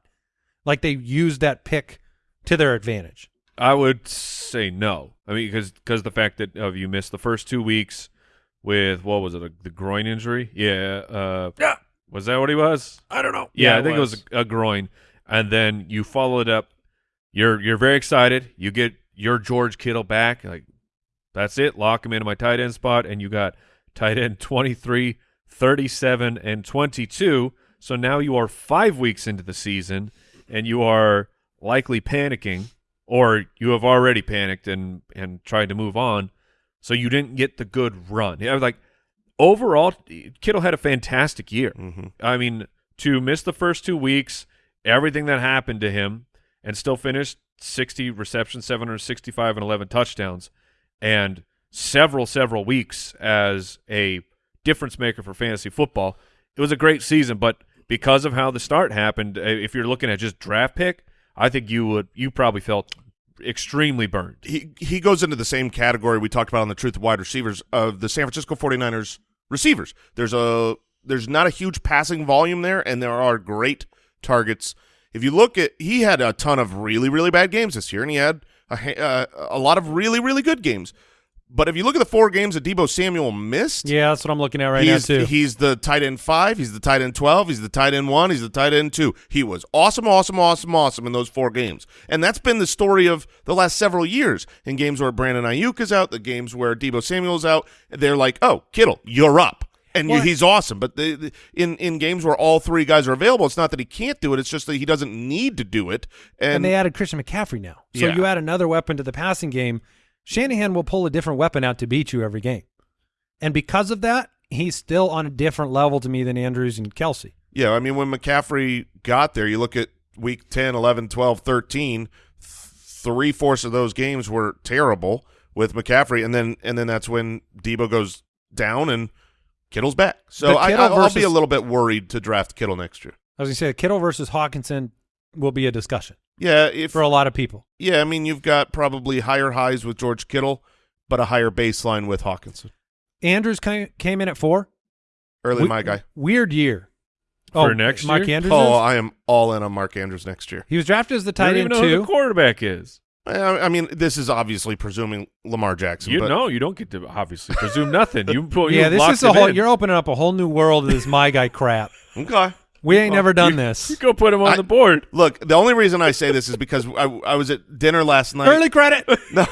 like they used that pick to their advantage. I would say no. I mean, because because the fact that of you missed the first two weeks with what was it, a, the groin injury? Yeah. Uh, Yeah. Was that what he was? I don't know. Yeah, Yeah, I think was. it was a, groin, and then you follow it up. You're you're very excited. You get your George Kittle back. Like that's it. Lock him into my tight end spot, and you got tight end 23, 37, and 22. So now you are five weeks into the season, and you are likely panicking, or you have already panicked and and tried to move on. So you didn't get the good run. Yeah, like overall, Kittle had a fantastic year. hmm I mean, to miss the first two weeks, everything that happened to him, and still finish 60 receptions, 765 and 11 touchdowns, and several, several weeks as a difference maker for fantasy football. It was a great season, but because of how the start happened, if you're looking at just draft pick, I think you would you probably felt extremely burned. he he goes into the same category we talked about on the truth of wide receivers of the San Francisco 49ers receivers. There's a there's not a huge passing volume there and there are great targets. If you look at he had a ton of really really bad games this year and he had a uh, a lot of really really good games. But if you look at the four games that Deebo Samuel missed, Yeah, that's what I'm looking at right he's, now too. He's the tight end five. He's the tight end twelve. He's the tight end one. He's the tight end two. He was awesome, awesome, awesome, awesome in those four games, and that's been the story of the last several years. In games where Brandon Aiyuk is out, the games where Deebo Samuel's out, they're like, "Oh, Kittle, you're up." And Well- he's awesome, but the, the- in in games where all three guys are available, it's not that he can't do it; it's just that he doesn't need to do it. And, and they added Christian McCaffrey now. So Yeah. you add another weapon to the passing game. Shanahan will pull a different weapon out to beat you every game. And because of that, he's still on a different level to me than Andrews and Kelce. Yeah, I mean, when McCaffrey got there, you look at week 10, 11, 12, 13, th- three-fourths of those games were terrible with McCaffrey, and then and then that's when Deebo goes down and Kittle's back. So I, Kittle I'll, I'll be a little bit worried to draft Kittle next year. I was going to say Kittle versus Hockenson will be a discussion Yeah, if for a lot of people. yeah, I mean, you've got probably higher highs with George Kittle, but a higher baseline with Hockenson. Andrews came, came in at four. Early We- my guy. Weird year. For oh, next Mark year? Andrews. Oh, is? I am all in on Mark Andrews next year. he was drafted as the You tight don't even end know who the quarterback is. I, I mean, this is obviously presuming Lamar Jackson. You but know, you don't get to obviously presume nothing. You, you yeah, this is a whole. In. You're opening up a whole new world of this my guy crap. Okay. We ain't never done you, this. You go put him on I- the board. Look, the only reason I say this is because I, I was at dinner last night. Early credit. No,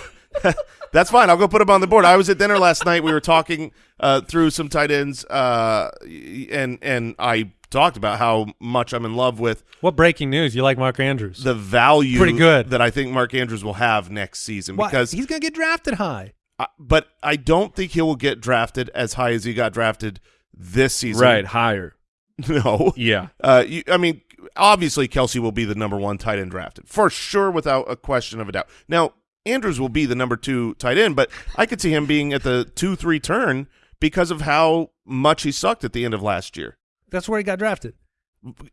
that's fine. I'll go put him on the board. I was at dinner last night. We were talking uh, through some tight ends, uh, and and I talked about how much I'm in love with what breaking news? You like Mark Andrews? the value Pretty good. that I think Mark Andrews will have next season Why? because he's going to get drafted high. I- but I don't think he will get drafted as high as he got drafted this season. Right, higher. No. Yeah. Uh, you, I mean, obviously Kelce will be the number one tight end drafted for sure, without a question of a doubt. Now Andrews will be the number two tight end, but I could see him being at the two three turn because of how much he sucked at the end of last year. That's where he got drafted.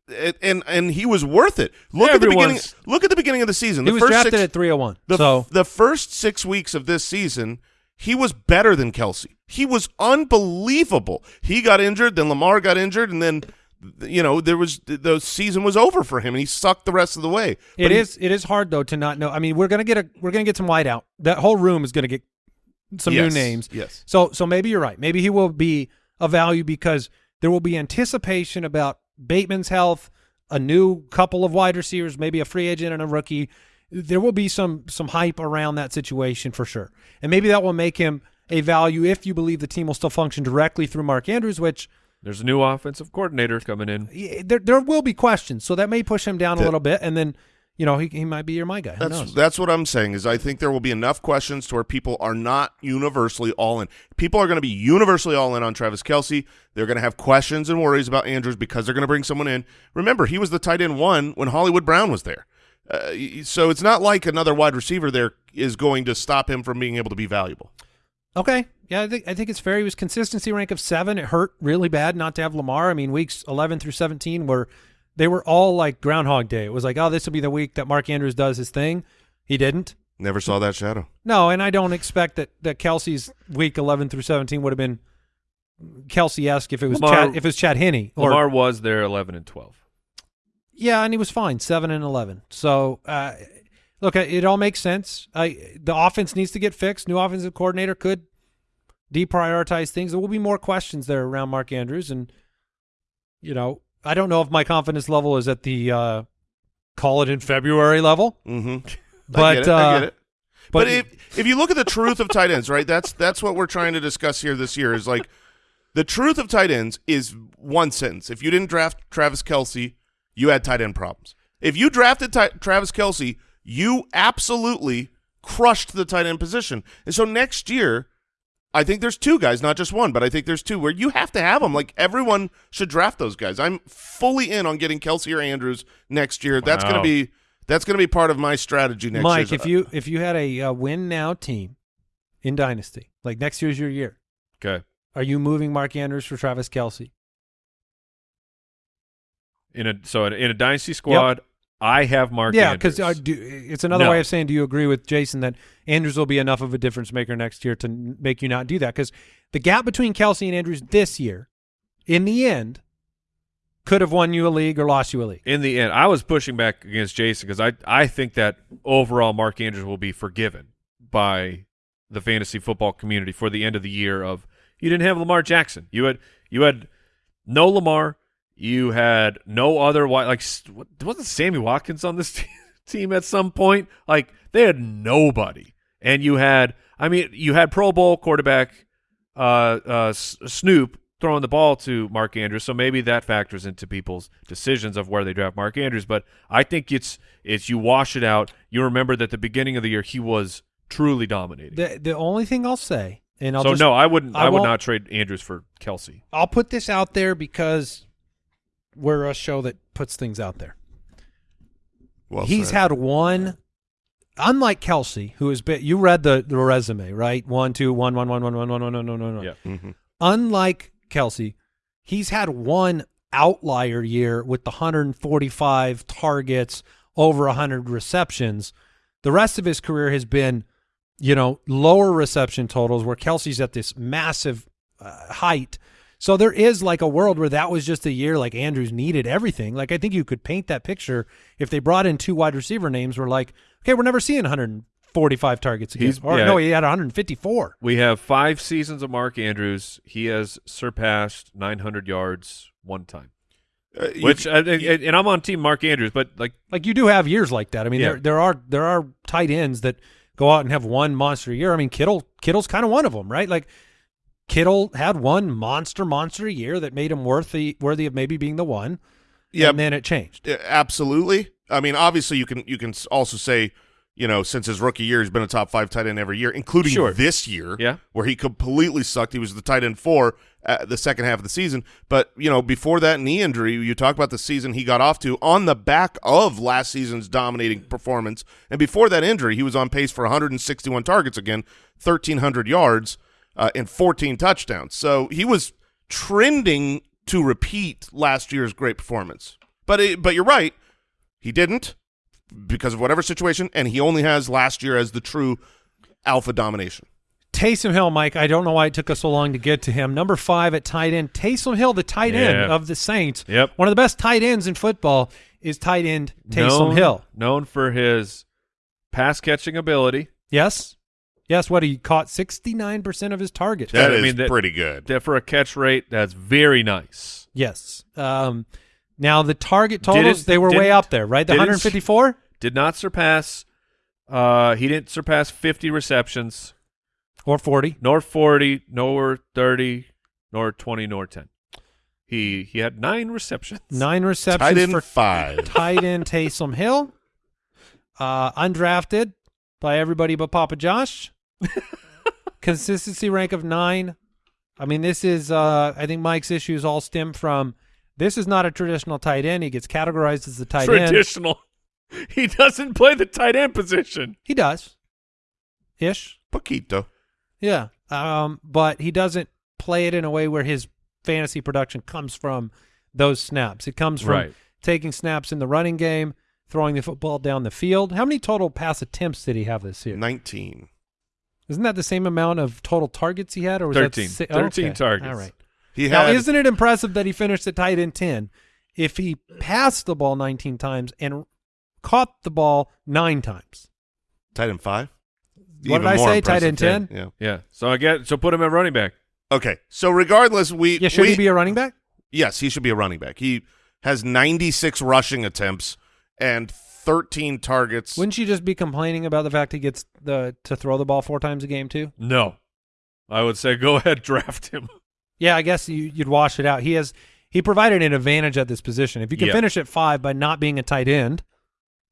And and, and he was worth it. Look at the beginning. Look at the beginning of the season. He was first drafted six, at 301. the, so the first six weeks of this season, he was better than Kelce. He was unbelievable. He got injured, then Lamar got injured, and then you know there was the season was over for him, and he sucked the rest of the way. it But he- is it is hard though to not know. I mean, we're gonna get a we're gonna get some white out. That whole room is gonna get some Yes, new names. yes. So so maybe you're right. Maybe he will be a value because there will be anticipation about Bateman's health, a new couple of wide receivers, maybe a free agent and a rookie. There will be some some hype around that situation for sure, and maybe that will make him a value if you believe the team will still function directly through Mark Andrews, which There's a new offensive coordinator coming in. there there will be questions, so that may push him down a little bit, and then you know he he might be your my guy. Who That's knows? that's what I'm saying is I think there will be enough questions to where people are not universally all in. People are going to be universally all in on Travis Kelce. They're going to have questions and worries about Andrews because they're going to bring someone in. Remember, he was the tight end one when Hollywood Brown was there. Uh, so it's not like another wide receiver there is going to stop him from being able to be valuable. Okay. Yeah, I think I think it's fair. He was consistency rank of seven. It hurt really bad not to have Lamar. I mean, weeks eleven through seventeen were they were all like Groundhog Day. It was like, oh, this will be the week that Mark Andrews does his thing. He didn't. Never saw that shadow. No, and I don't expect that that Kelce's week eleven through seventeen would have been Kelce esque if it was Lamar- Chad, if it was Chad Henne or Lamar was there 11 and 12. Yeah, and he was fine, seven and eleven. So, uh, Look, it all makes sense. I, the offense needs to get fixed. New offensive coordinator could deprioritize things. There will be more questions there around Mark Andrews, and you know, I don't know if my confidence level is at the uh, call it in February level, Mm-hmm. but I get it. uh, I get it. But, but- if if you look at the truth of tight ends, right? That's that's what we're trying to discuss here this year. Is like the truth of tight ends is one sentence. If you didn't draft Travis Kelce, you had tight end problems. If you drafted Travis Kelce, you absolutely crushed the tight end position. And so next year, I think there's two guys, not just one, but I think there's two where you have to have them. Like everyone should draft those guys. I'm fully in on getting Kelce or Andrews next year. That's going to be that's going to be part of my strategy next Mike, year. if you if you had a uh, win now team in Dynasty, like next year's your year, Okay. are you moving Mark Andrews for Travis Kelce? In a so in a dynasty squad, I have Mark. yeah, because uh, it's another No. way of saying, do you agree with Jason that Andrews will be enough of a difference maker next year to make you not do that? Because the gap between Kelce and Andrews this year, in the end, could have won you a league or lost you a league. in the end, I was pushing back against Jason because I I think that overall Mark Andrews will be forgiven by the fantasy football community for the end of the year. Of you didn't have Lamar Jackson, you had you had no Lamar, you had no other wi- like wasn't Sammy Watkins on this team at some point? Like they had nobody, and you had I mean you had Pro Bowl quarterback uh, uh, Snoop throwing the ball to Mark Andrews, so maybe that factors into people's decisions of where they draft Mark Andrews. But I think it's it's you wash it out. You remember that the beginning of the year he was truly dominating. The the only thing I'll say, and I'll so just, no, I wouldn't. I I, would not trade Andrews for Kelce. I'll put this out there because we're a show that puts things out there. well He's said. had one, unlike Kelce, who has been. You read the the resume, right? One, two, one, one, one, one, one, one, one, one, one, one. Yeah. Mhm. Unlike Kelce, he's had one outlier year with the 145 targets, over 100 receptions. The rest of his career has been, you know, lower reception totals where Kelce's at this massive uh, height. So there is like a world where that was just a year like Andrews needed everything. Like I think you could paint that picture if they brought in two wide receiver names. We're like, okay, we're never seeing 145 targets again. He's- or yeah. no, he had 154. We have five seasons of Mark Andrews. He has surpassed 900 yards one time. Uh, you- Which and, and and I'm on team Mark Andrews, but like Like you do have years like that. I mean, Yeah. there there are there are tight ends that go out and have one monster year. I mean, Kittle Kittle's kind of one of them, right? Like Kittle had one monster monster year that made him worthy worthy of maybe being the one. Yeah. and then it changed. Absolutely. I mean, obviously, you can you can also say, you know, since his rookie year, he's been a top five tight end every year, including Sure. this year, Yeah. where he completely sucked. He was the tight end four at the second half of the season. But you know, before that knee injury, you talk about the season he got off to on the back of last season's dominating performance, and before that injury, he was on pace for 161 targets again, 1,300 yards, uh, and 14 touchdowns. So he was trending to repeat last year's great performance. But it, but you're right, he didn't because of whatever situation, and he only has last year as the true alpha domination. Taysom Hill, Mike. I don't know why it took us so long to get to him. Number five at tight end. Taysom Hill, the tight end of the Saints. Yep. One of the best tight ends in football is tight end Taysom known, Hill. known for his pass catching ability. Yes. Yes, what he caught 69% of his targets. That I is mean, that- pretty good. That for a catch rate, that's very nice. Yes. Um, now the target totals Didn't- they were way up there, right? The 154 Did not surpass. Uh, he didn't surpass 50 receptions, or 40. nor 40, nor 30, nor 20, nor 10. He he had nine receptions. Nine receptions Tight end for five. tight end Taysom Hill. Uh, undrafted by everybody but Papa Josh. Consistency rank of nine. I mean, this is uh, I think Mike's issues all stem from this is not a traditional tight end. He gets categorized as the tight end. Traditional. He doesn't play the tight end position. He does. Ish. Poquito. Yeah. Um, but he doesn't play it in a way where his fantasy production comes from those snaps. It comes from Right. taking snaps in the running game, throwing the football down the field. How many total pass attempts did he have this year? 19. Isn't that the same amount of total targets he had, or was 13. that si- 13 okay. targets. All right. He Now, had isn't it impressive that he finished at tight end ten? If he passed the ball 19 times and caught the ball nine times, Tight end five. What did I say? Tight end 10? Yeah. Yeah. So I get so put him at running back. Okay. So regardless, we Yeah, should we, he be a running back? Yes, he should be a running back. He has 96 rushing attempts and 13 targets. Wouldn't you just be complaining about the fact he gets the to throw the ball four times a game too? No. I would say go ahead draft him. Yeah, I guess you, you'd wash it out. He has he provided an advantage at this position. If you can Yeah. finish at five by not being a tight end,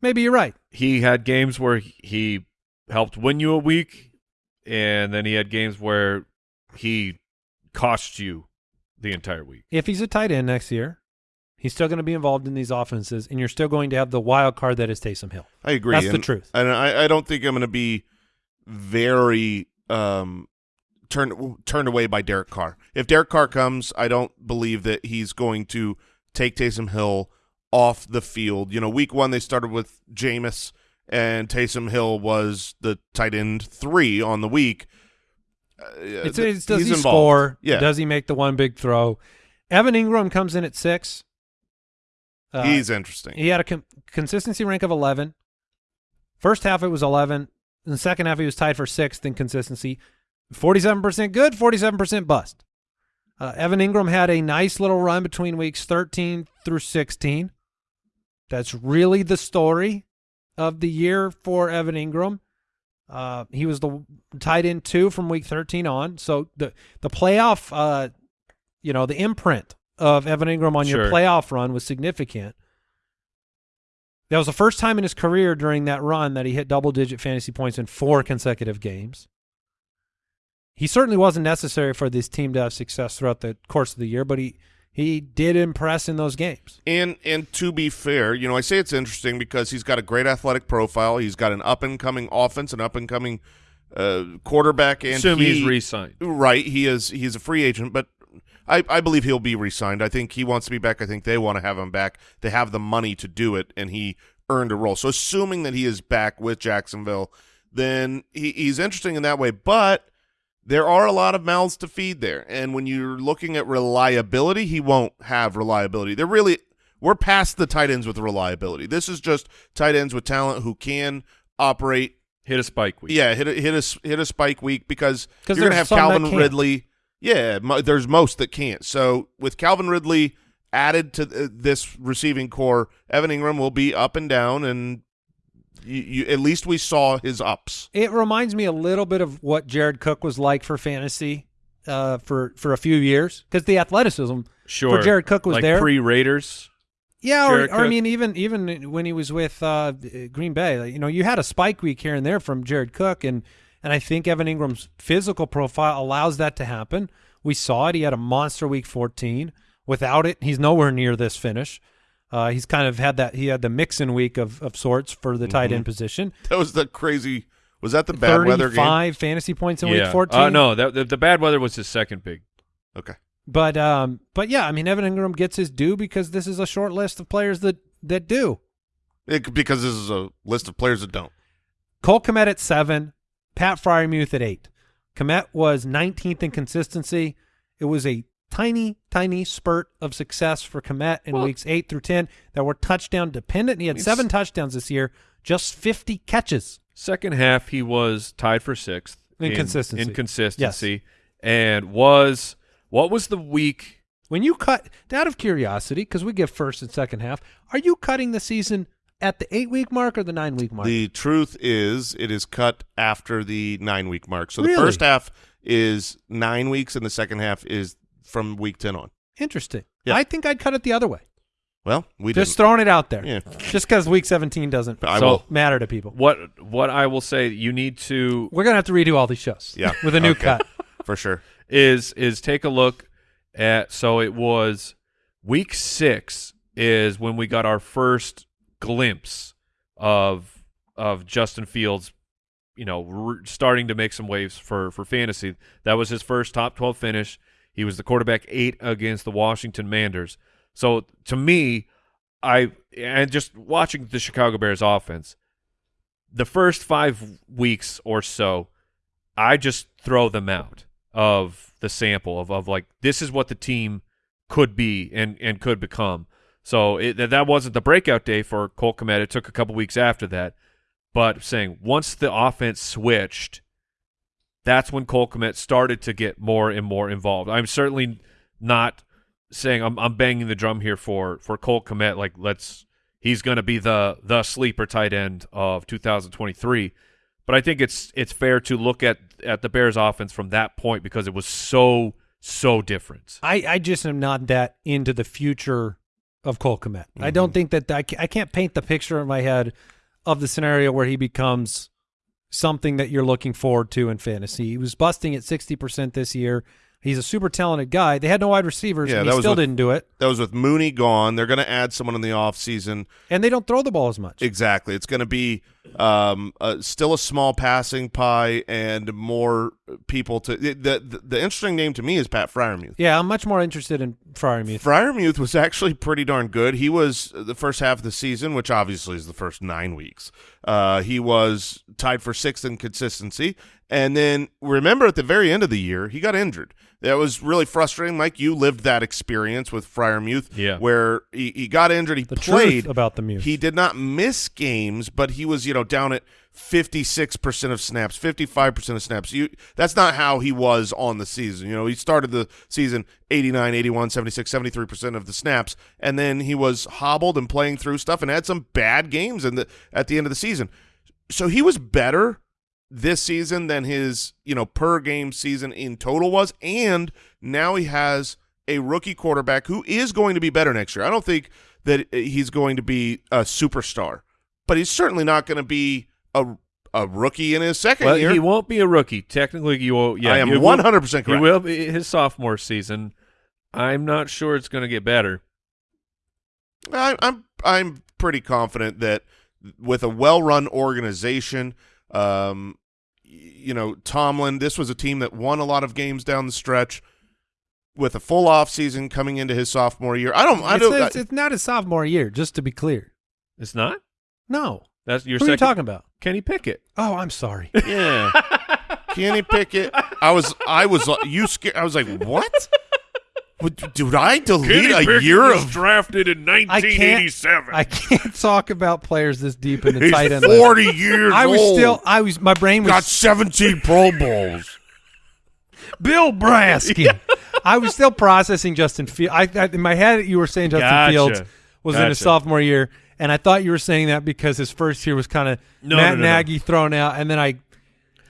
maybe you're right. He had games where he helped win you a week, and then he had games where he cost you the entire week. If he's a tight end next year, he's still going to be involved in these offenses, and you're still going to have the wild card that is Taysom Hill. I agree. That's the truth. And I, I don't think I'm going to be very um, turned turned away by Derek Carr. If Derek Carr comes, I don't believe that he's going to take Taysom Hill off the field. You know, week one they started with Jameis, and Taysom Hill was the tight end three on the week. Uh, It's, it's does he's he involved. score? Yeah, Does he make the one big throw? Evan Engram comes in at six. Uh, he's interesting. He had a con- consistency rank of 11. First half it was 11. In the second half he was tied for sixth in consistency. 47% good, 47% bust. Uh, Evan Engram had a nice little run between weeks 13 through 16. That's really the story of the year for Evan Engram. Uh, he was the tight end two from week 13 on. So the the playoff, uh, you know, the imprint of Evan Engram on your playoff run was significant. That was the first time in his career during that run that he hit double digit fantasy points in four consecutive games. He certainly wasn't necessary for this team to have success throughout the course of the year, but he he did impress in those games. And and to be fair, you know, I say it's interesting because he's got a great athletic profile. He's got an up and coming offense, an up and coming uh, quarterback, and Assume he, he's re-signed. Right, he is. He's a free agent, but I, I believe he'll be re-signed. I think he wants to be back. I think they want to have him back. They have the money to do it, and he earned a role. So, assuming that he is back with Jacksonville, then he, he's interesting in that way. But there are a lot of mouths to feed there, and when you're looking at reliability, he won't have reliability. They're really we're past the tight ends with reliability. This is just tight ends with talent who can operate Hit a spike week. yeah, hit a hit a s- hit a spike week because you're gonna have Calvin. Ridley. Yeah, mo- there's most that can't. So with Calvin Ridley added to th- this receiving core, Evan Engram will be up and down, and you, you at least we saw his ups. It reminds me a little bit of what Jared Cook was like for fantasy uh, for for a few years because the athleticism Sure. for Jared Cook was like there. pre Raiders. Yeah, or, or I mean, even even when he was with uh, Green Bay, like, you know, you had a spike week here and there from Jared Cook, and and I think Evan Engram's physical profile allows that to happen. We saw it; he had a monster week 14. Without it, he's nowhere near this finish. Uh, he's kind of had that. He had the mixin week of of sorts for the tight end position. That was the crazy. Was that the bad weather game? Thirty-five fantasy points in yeah. week 14. Uh, no, that, the, the bad weather was his second big. Okay. But um, but yeah, I mean, Evan Engram gets his due because this is a short list of players that that do. It, because this is a list of players that don't. Cole Kmet at seven, Pat Freiermuth at eight. Kmet was 19th in consistency. It was a tiny, tiny spurt of success for Kmet in Well- weeks eight through 10 that were touchdown dependent. He had seven touchdowns this year, just 50 catches. Second half, he was tied for sixth In consistency. In consistency, and was what was the week? When you cut, out of curiosity, because we give first and second half, are you cutting the season at the eight week mark or the nine week mark? The truth is, it is cut after the nine week mark. So the first half is nine weeks, and the second half is from week ten on. Interesting. Yeah. I think I'd cut it the other way. Well, we Just didn't. throwing it out there. Yeah. Just because week 17 doesn't I So- will. matter to people. What what I will say, you need to We're gonna have to redo all these shows. Yeah. with a new Okay. cut. for sure. is is take a look at so it was week six is when we got our first glimpse of of Justin Fields, you know, starting to make some waves for for fantasy. That was his first top twelve finish. He was the quarterback eight against the Washington Manders. So to me, I and just watching the Chicago Bears offense, the first five weeks or so, I just throw them out of the sample of, of like this is what the team could be and, and could become. So it, that- wasn't the breakout day for Cole Kmet. It took a couple weeks after that, but saying once the offense switched, that's when Cole Kmet started to get more and more involved. I'm certainly not saying I'm, I'm banging the drum here for for Cole Kmet. Like let's he's going to be the the sleeper tight end of 2023. But I think it's it's fair to look at at the Bears offense from that point because it was so so different. I, I just am not that into the future of Cole Kmet. I don't mm-hmm. think that I, I can't paint the picture in my head of the scenario where he becomes something that you're looking forward to in fantasy. He was busting at 60% this year. He's a super talented guy. They had no wide receivers, Yeah, and that he was still with- didn't do it. That was with Mooney gone. They're going to add someone in the offseason. And they don't throw the ball as much. Exactly. It's going to be um, uh, still a small passing pie and more people to. The, the the interesting name to me is Pat Freiermuth. yeah, I'm much more interested in Freiermuth. Freiermuth was actually pretty darn good. He was the first half of the season, which obviously is the first nine weeks. Uh, he was tied for sixth in consistency, and then remember at the very end of the year he got injured. That was really frustrating. Mike, you lived that experience with Freiermuth, Yeah. where he, he got injured. He the played truth about the Muse. He did not miss games, but he was, you know, down at 56% of snaps, 55% of snaps. You that's not how he was on the season. You know, he started the season 89, 81, 76, 73% of the snaps and then he was hobbled and playing through stuff and had some bad games in the at the end of the season. So he was better this season than his, you know, per game season in total was and now he has a rookie quarterback who is going to be better next year. I don't think that he's going to be a superstar, but he's certainly not going to be a a rookie in his second Well, year. he won't be a rookie. Technically, you will. Yeah, I am 100% correct. He correct. will be his sophomore season. I'm not sure it's going to get better. I, I'm I'm pretty confident that with a well-run organization, um, you know, Tomlin, this was a team that won a lot of games down the stretch. With a full off season coming into his sophomore year, I don't. I it's, don't. it's, it's not his sophomore year, just to be clear. It's not. No. That's your Who are you talking about? Kenny Pickett. Oh, I'm sorry. yeah, Kenny Pickett. I was. I was. You scared? I was like, what? What- Did I delete a year of drafted in I can't. I can't talk about players this deep in the tight end. He's level. 40 years I was old. still. I was. My brain was. got 17 Pro Bowls. Bill Brasky. I was still processing Justin Fields. I, I in my head you were saying Justin Gotcha. Fields was in his sophomore year, and I thought you were saying that because his first year was kind of No, Matt no, no, no. Nagy thrown out, and then I,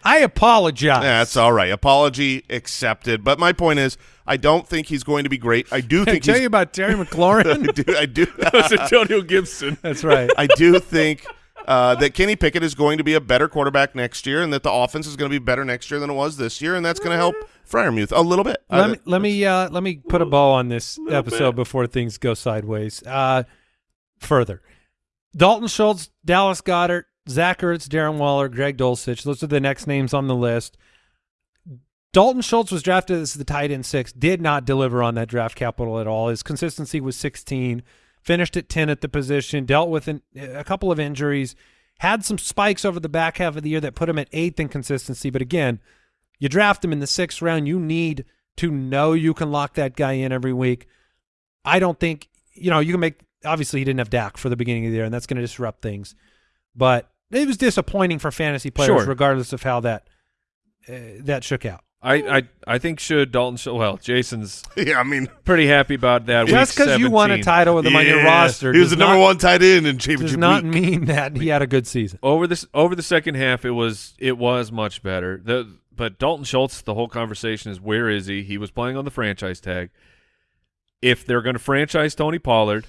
I apologize. Yeah, that's all right. Apology accepted. But my point is, I don't think he's going to be great. I do Did I think tell you about Terry McLaurin? I do. I do. That's Antonio Gibson. that's right. I do think uh, that Kenny Pickett is going to be a better quarterback next year, and that the offense is going to be better next year than it was this year, and that's going to help Freiermuth a little bit. let Uh, me let me uh, let me put a bow on this episode before things go sideways. Uh, further, Dalton Schultz, Dallas Goedert, Zach Ertz, Darren Waller, Greg Dulcich. Those are the next names on the list. Dalton Schultz was drafted as the tight end six. Did not deliver on that draft capital at all. His consistency was 16. Finished at 10 at the position. Dealt with an, a couple of injuries. Had some spikes over the back half of the year that put him at eighth in consistency. But again, you draft him in the sixth round. You need to know you can lock that guy in every week. I don't think you know you can make. Obviously, he didn't have Dak for the beginning of the year, and that's going to disrupt things. But it was disappointing for fantasy players, Sure. regardless of how that uh, that shook out. I, I I think should Dalton. Sch- Well, Jason's yeah, I mean, pretty happy about that. Just because you won a title with him on your roster, He was does the number not, one tight end in does championship not week. mean that he had a good season. over this over the second half, it was it was much better. The but Dalton Schultz, the whole conversation is where is he? He was playing on the franchise tag. If they're going to franchise Tony Pollard,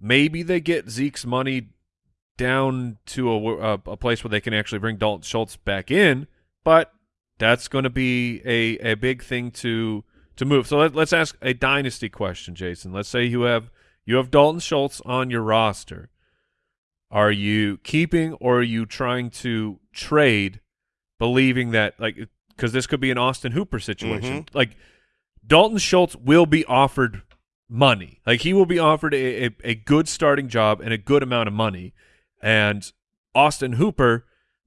maybe they get Zeke's money down to a, a, a place where they can actually bring Dalton Schultz back in. But that's going to be a, a big thing to to move. So let, let's ask a dynasty question, Jason. Let's say you have you have Dalton Schultz on your roster. Are you keeping or are you trying to trade, believing that like because this could be an Austin Hooper situation? Mm-hmm. Like Dalton Schultz will be offered money. Like he will be offered a, a, a good starting job and a good amount of money. And Austin Hooper,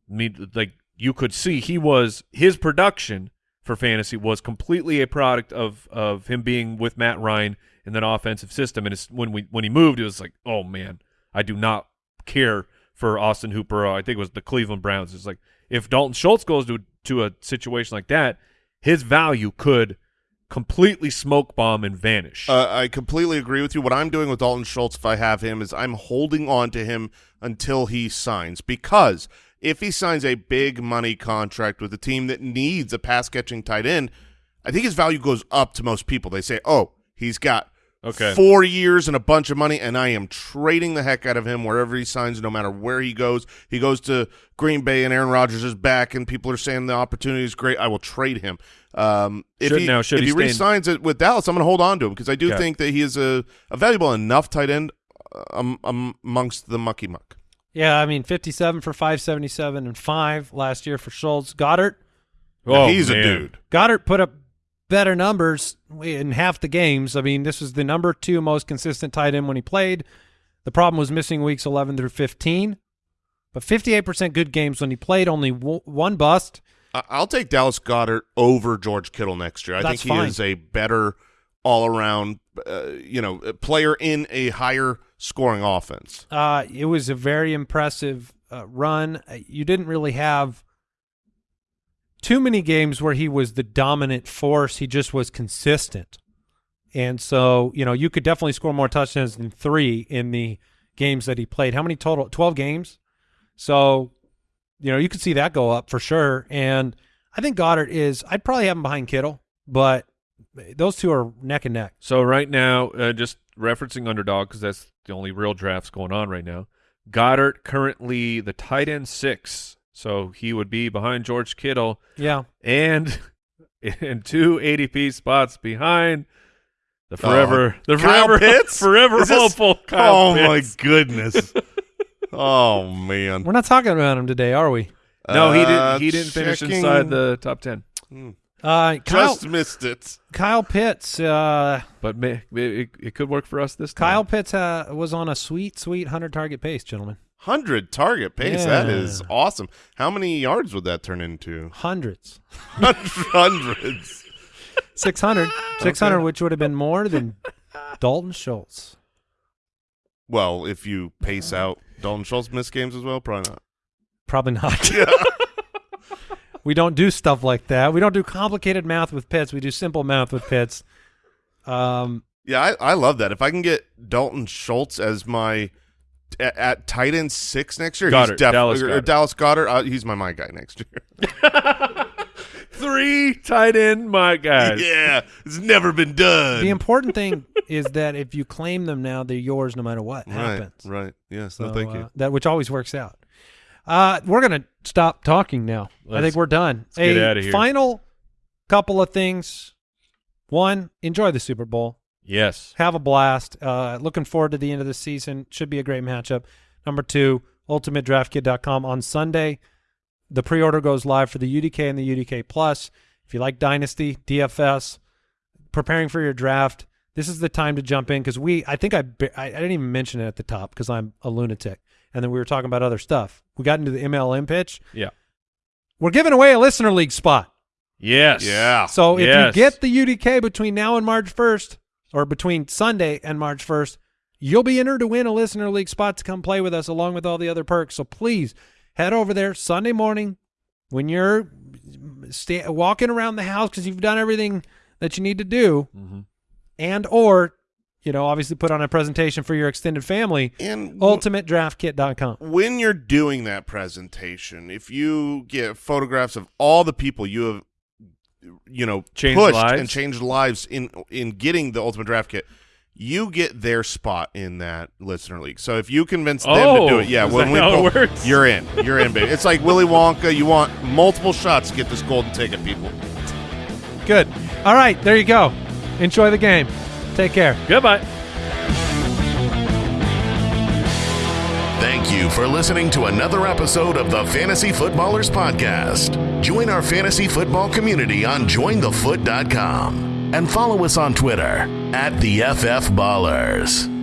I mean, like you could see, he was his production for fantasy was completely a product of of him being with Matt Ryan in that offensive system. And it's when we when he moved, it was like, oh man, I do not care for Austin Hooper. I think it was the Cleveland Browns. It's like if Dalton Schultz goes to to a situation like that, his value could completely smoke bomb and vanish. Uh, I completely agree with you. What I'm doing with Dalton Schultz, if I have him, is I'm holding on to him until he signs because if he signs a big money contract with a team that needs a pass catching tight end, I think his value goes up to most people. They say, "Oh, he's got Okay. four years and a bunch of money, and I am trading the heck out of him wherever he signs, no matter where he goes. He goes to Green Bay, and Aaron Rodgers is back, and people are saying the opportunity is great. I will trade him. Um, if Should- he, now, should if he he, stay re-signs it with Dallas, I'm going to hold on to him because I do Okay. think that he is a, a valuable enough tight end um, um, amongst the mucky muck. Yeah, I mean, 57 for 577 and 5 last year for Schultz. Goedert, oh, he's man. a dude. Goedert put up better numbers in half the games. I mean, this was the number two most consistent tight end when he played. The problem was missing weeks 11 through 15, but 58% good games when he played, only w- one bust. I'll take Dallas Goedert over George Kittle next year. I That's think he fine. is a better all-around, uh, you know, player in a higher scoring offense. Uh, it was a very impressive uh, run. Uh, You didn't really have too many games where he was the dominant force. He just was consistent. And so, you know, you could definitely score more touchdowns than three in the games that he played. How many total? 12 games. So, you know, you could see that go up for sure. And I think Goedert is, I'd probably have him behind Kittle, but those two are neck and neck. So right now, uh, just referencing underdog because that's the only real drafts going on right now. Goedert currently the tight end six, so he would be behind George Kittle Yeah. and in two ADP spots behind the forever, the Oh. Kyle forever, Pitts? forever Is this- hopeful. Kyle oh Pitts. my goodness! oh man! We're not talking about him today, are we? No, he Uh, didn't. He didn't finish checking- inside the top ten, Uh, Kyle, Just missed it. Kyle Pitts, uh, but may, it, it could work for us this time. Kyle Pitts uh, was on a sweet, sweet hundred target pace, gentlemen. Hundred target pace. That Yeah. is awesome. How many yards would that turn into? Hundreds, Hundreds. 600, 600, which would have been more than Dalton Schultz. Well, if you pace out Dalton Schultz missed games as well, probably not. Probably not. we don't do stuff like that. We don't do complicated math with Pitts. We do simple math with Pitts. Um, Yeah, I, I love that. If I can get Dalton Schultz as my at, at tight end six next year, Goedert, he's definitely Dallas or Goedert. Dallas Goedert. Uh, he's my my guy next year. Three tight end, my guys. yeah, it's never been done. the important thing is that if you claim them now, they're yours no matter what right, happens. right. Yes, no, So, thank you. uh, that which always works out. Uh, we're gonna stop talking now. I Let's- think we're done. get A outta here. Final couple of things. One, enjoy the Super Bowl. Yes. Have a blast. Uh, looking forward to the end of the season. Should be a great matchup. Number two, ultimatedraftkit.com on Sunday. The pre-order goes live for the UDK and the UDK Plus. If you like Dynasty, DFS, preparing for your draft, this is the time to jump in because we. I think I, ba- I I didn't even mention it at the top because I'm a lunatic, and then we were talking about other stuff. We got into the MLM pitch. Yeah. We're giving away a listener league spot. Yes. Yeah. So if Yes. you get the UDK between now and March 1st, or between Sunday and March 1st, you'll be entered to win a listener league spot to come play with us along with all the other perks. So please head over there Sunday morning when you're sta- walking around the house because you've done everything that you need to do, Mm-hmm. and or you know obviously put on a presentation for your extended family. And UltimateDraftKit.com. when you're doing that presentation, if you get photographs of all the people you have, you know, Changed pushed lives? and changed lives in in getting the ultimate draft kit, you get their spot in that listener league. So if you convince them to do Oh, it, yeah, when we how it pull- works? you're in, you're in, baby. It's like Willy Wonka. You want multiple shots to get this golden ticket, people. Good. All right, there you go. Enjoy the game. Take care. Goodbye. Thank you for listening to another episode of the Fantasy Footballers Podcast. Join our fantasy football community on jointhefoot.com and follow us on Twitter at the FF Ballers.